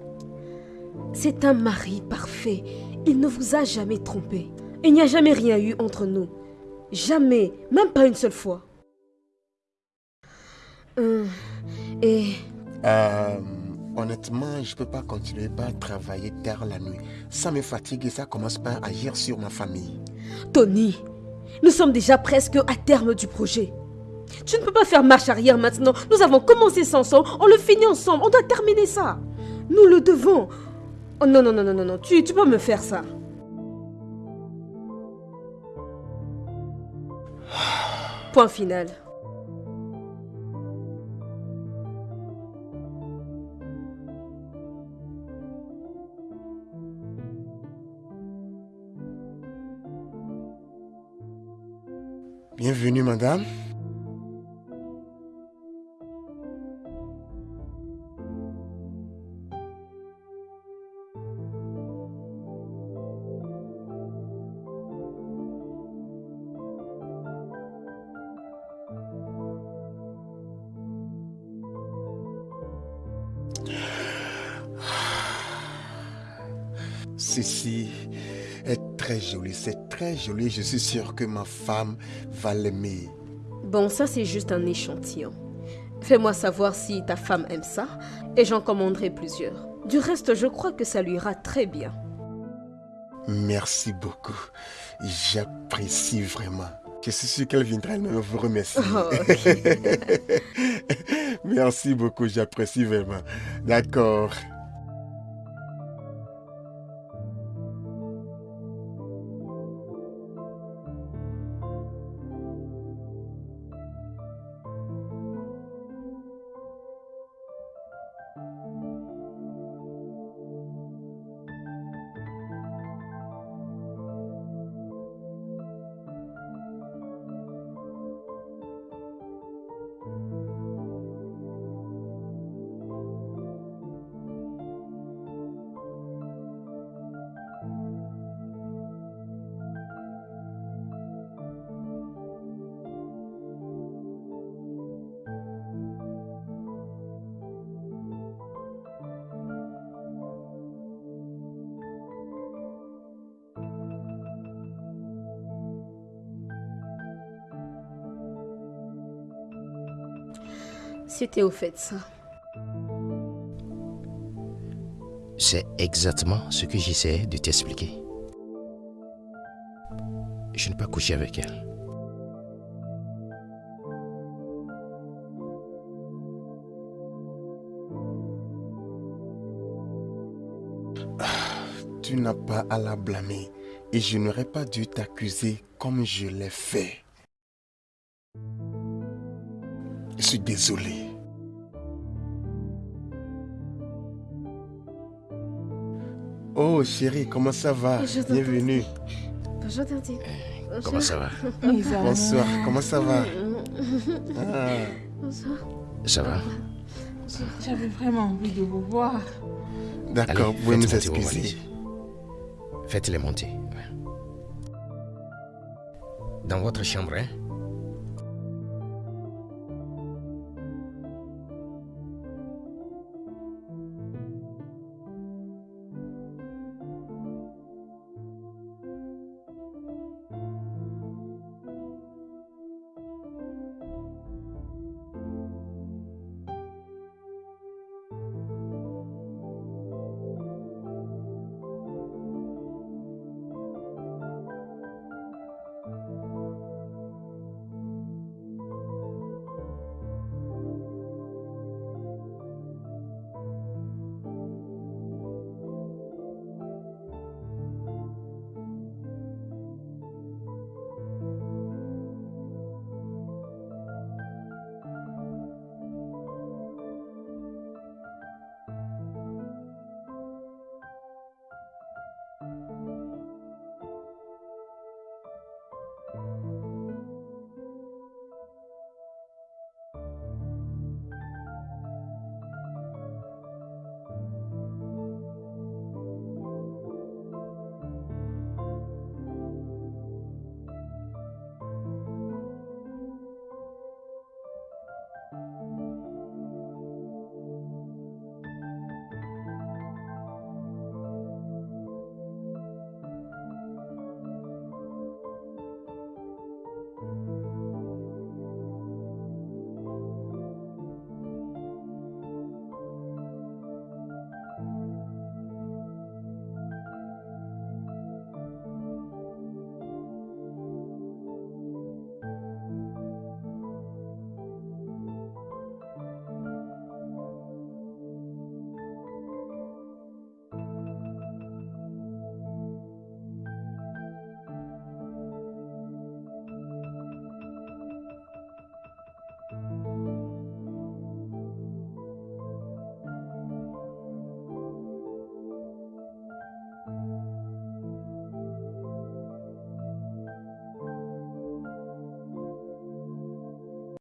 C'est un mari parfait. Il ne vous a jamais trompé. Il n'y a jamais rien eu entre nous. Jamais, même pas une seule fois. Hum, Et Euh, honnêtement, je peux pas continuer à travailler tard la nuit. Ça me fatigue et ça commence par agir sur ma famille. Tony, nous sommes déjà presque à terme du projet. Tu ne peux pas faire marche arrière maintenant. Nous avons commencé ça ensemble, on le finit ensemble, on doit terminer ça. Nous le devons. Oh non, non, non, non, non, non, tu, tu peux me faire ça. Point final. Bienvenue, madame. C'est très joli. Je suis sûr que ma femme va l'aimer. Bon, ça c'est juste un échantillon. Fais-moi savoir si ta femme aime ça et j'en commanderai plusieurs. Du reste, je crois que ça lui ira très bien. Merci beaucoup. J'apprécie vraiment. Je suis sûr qu'elle viendra elle-même vous remercier. Oh. <laughs> Merci beaucoup, j'apprécie vraiment. D'accord. C'était au fait ça. C'est exactement ce que j'essayais de t'expliquer. Je n'ai pas couché avec elle. Tu n'as pas à la blâmer et je n'aurais pas dû t'accuser comme je l'ai fait. Suis désolé. Oh chérie, comment ça va? T'entends. Bienvenue. Bonjour, Daddy. Comment ça va? Bonsoir, comment ça va? <laughs> Ah, Bonsoir. Ça va? J'avais vraiment envie de vous voir. D'accord, vous pouvez nous excuser. Faites-les monter. Dans votre chambre, hein?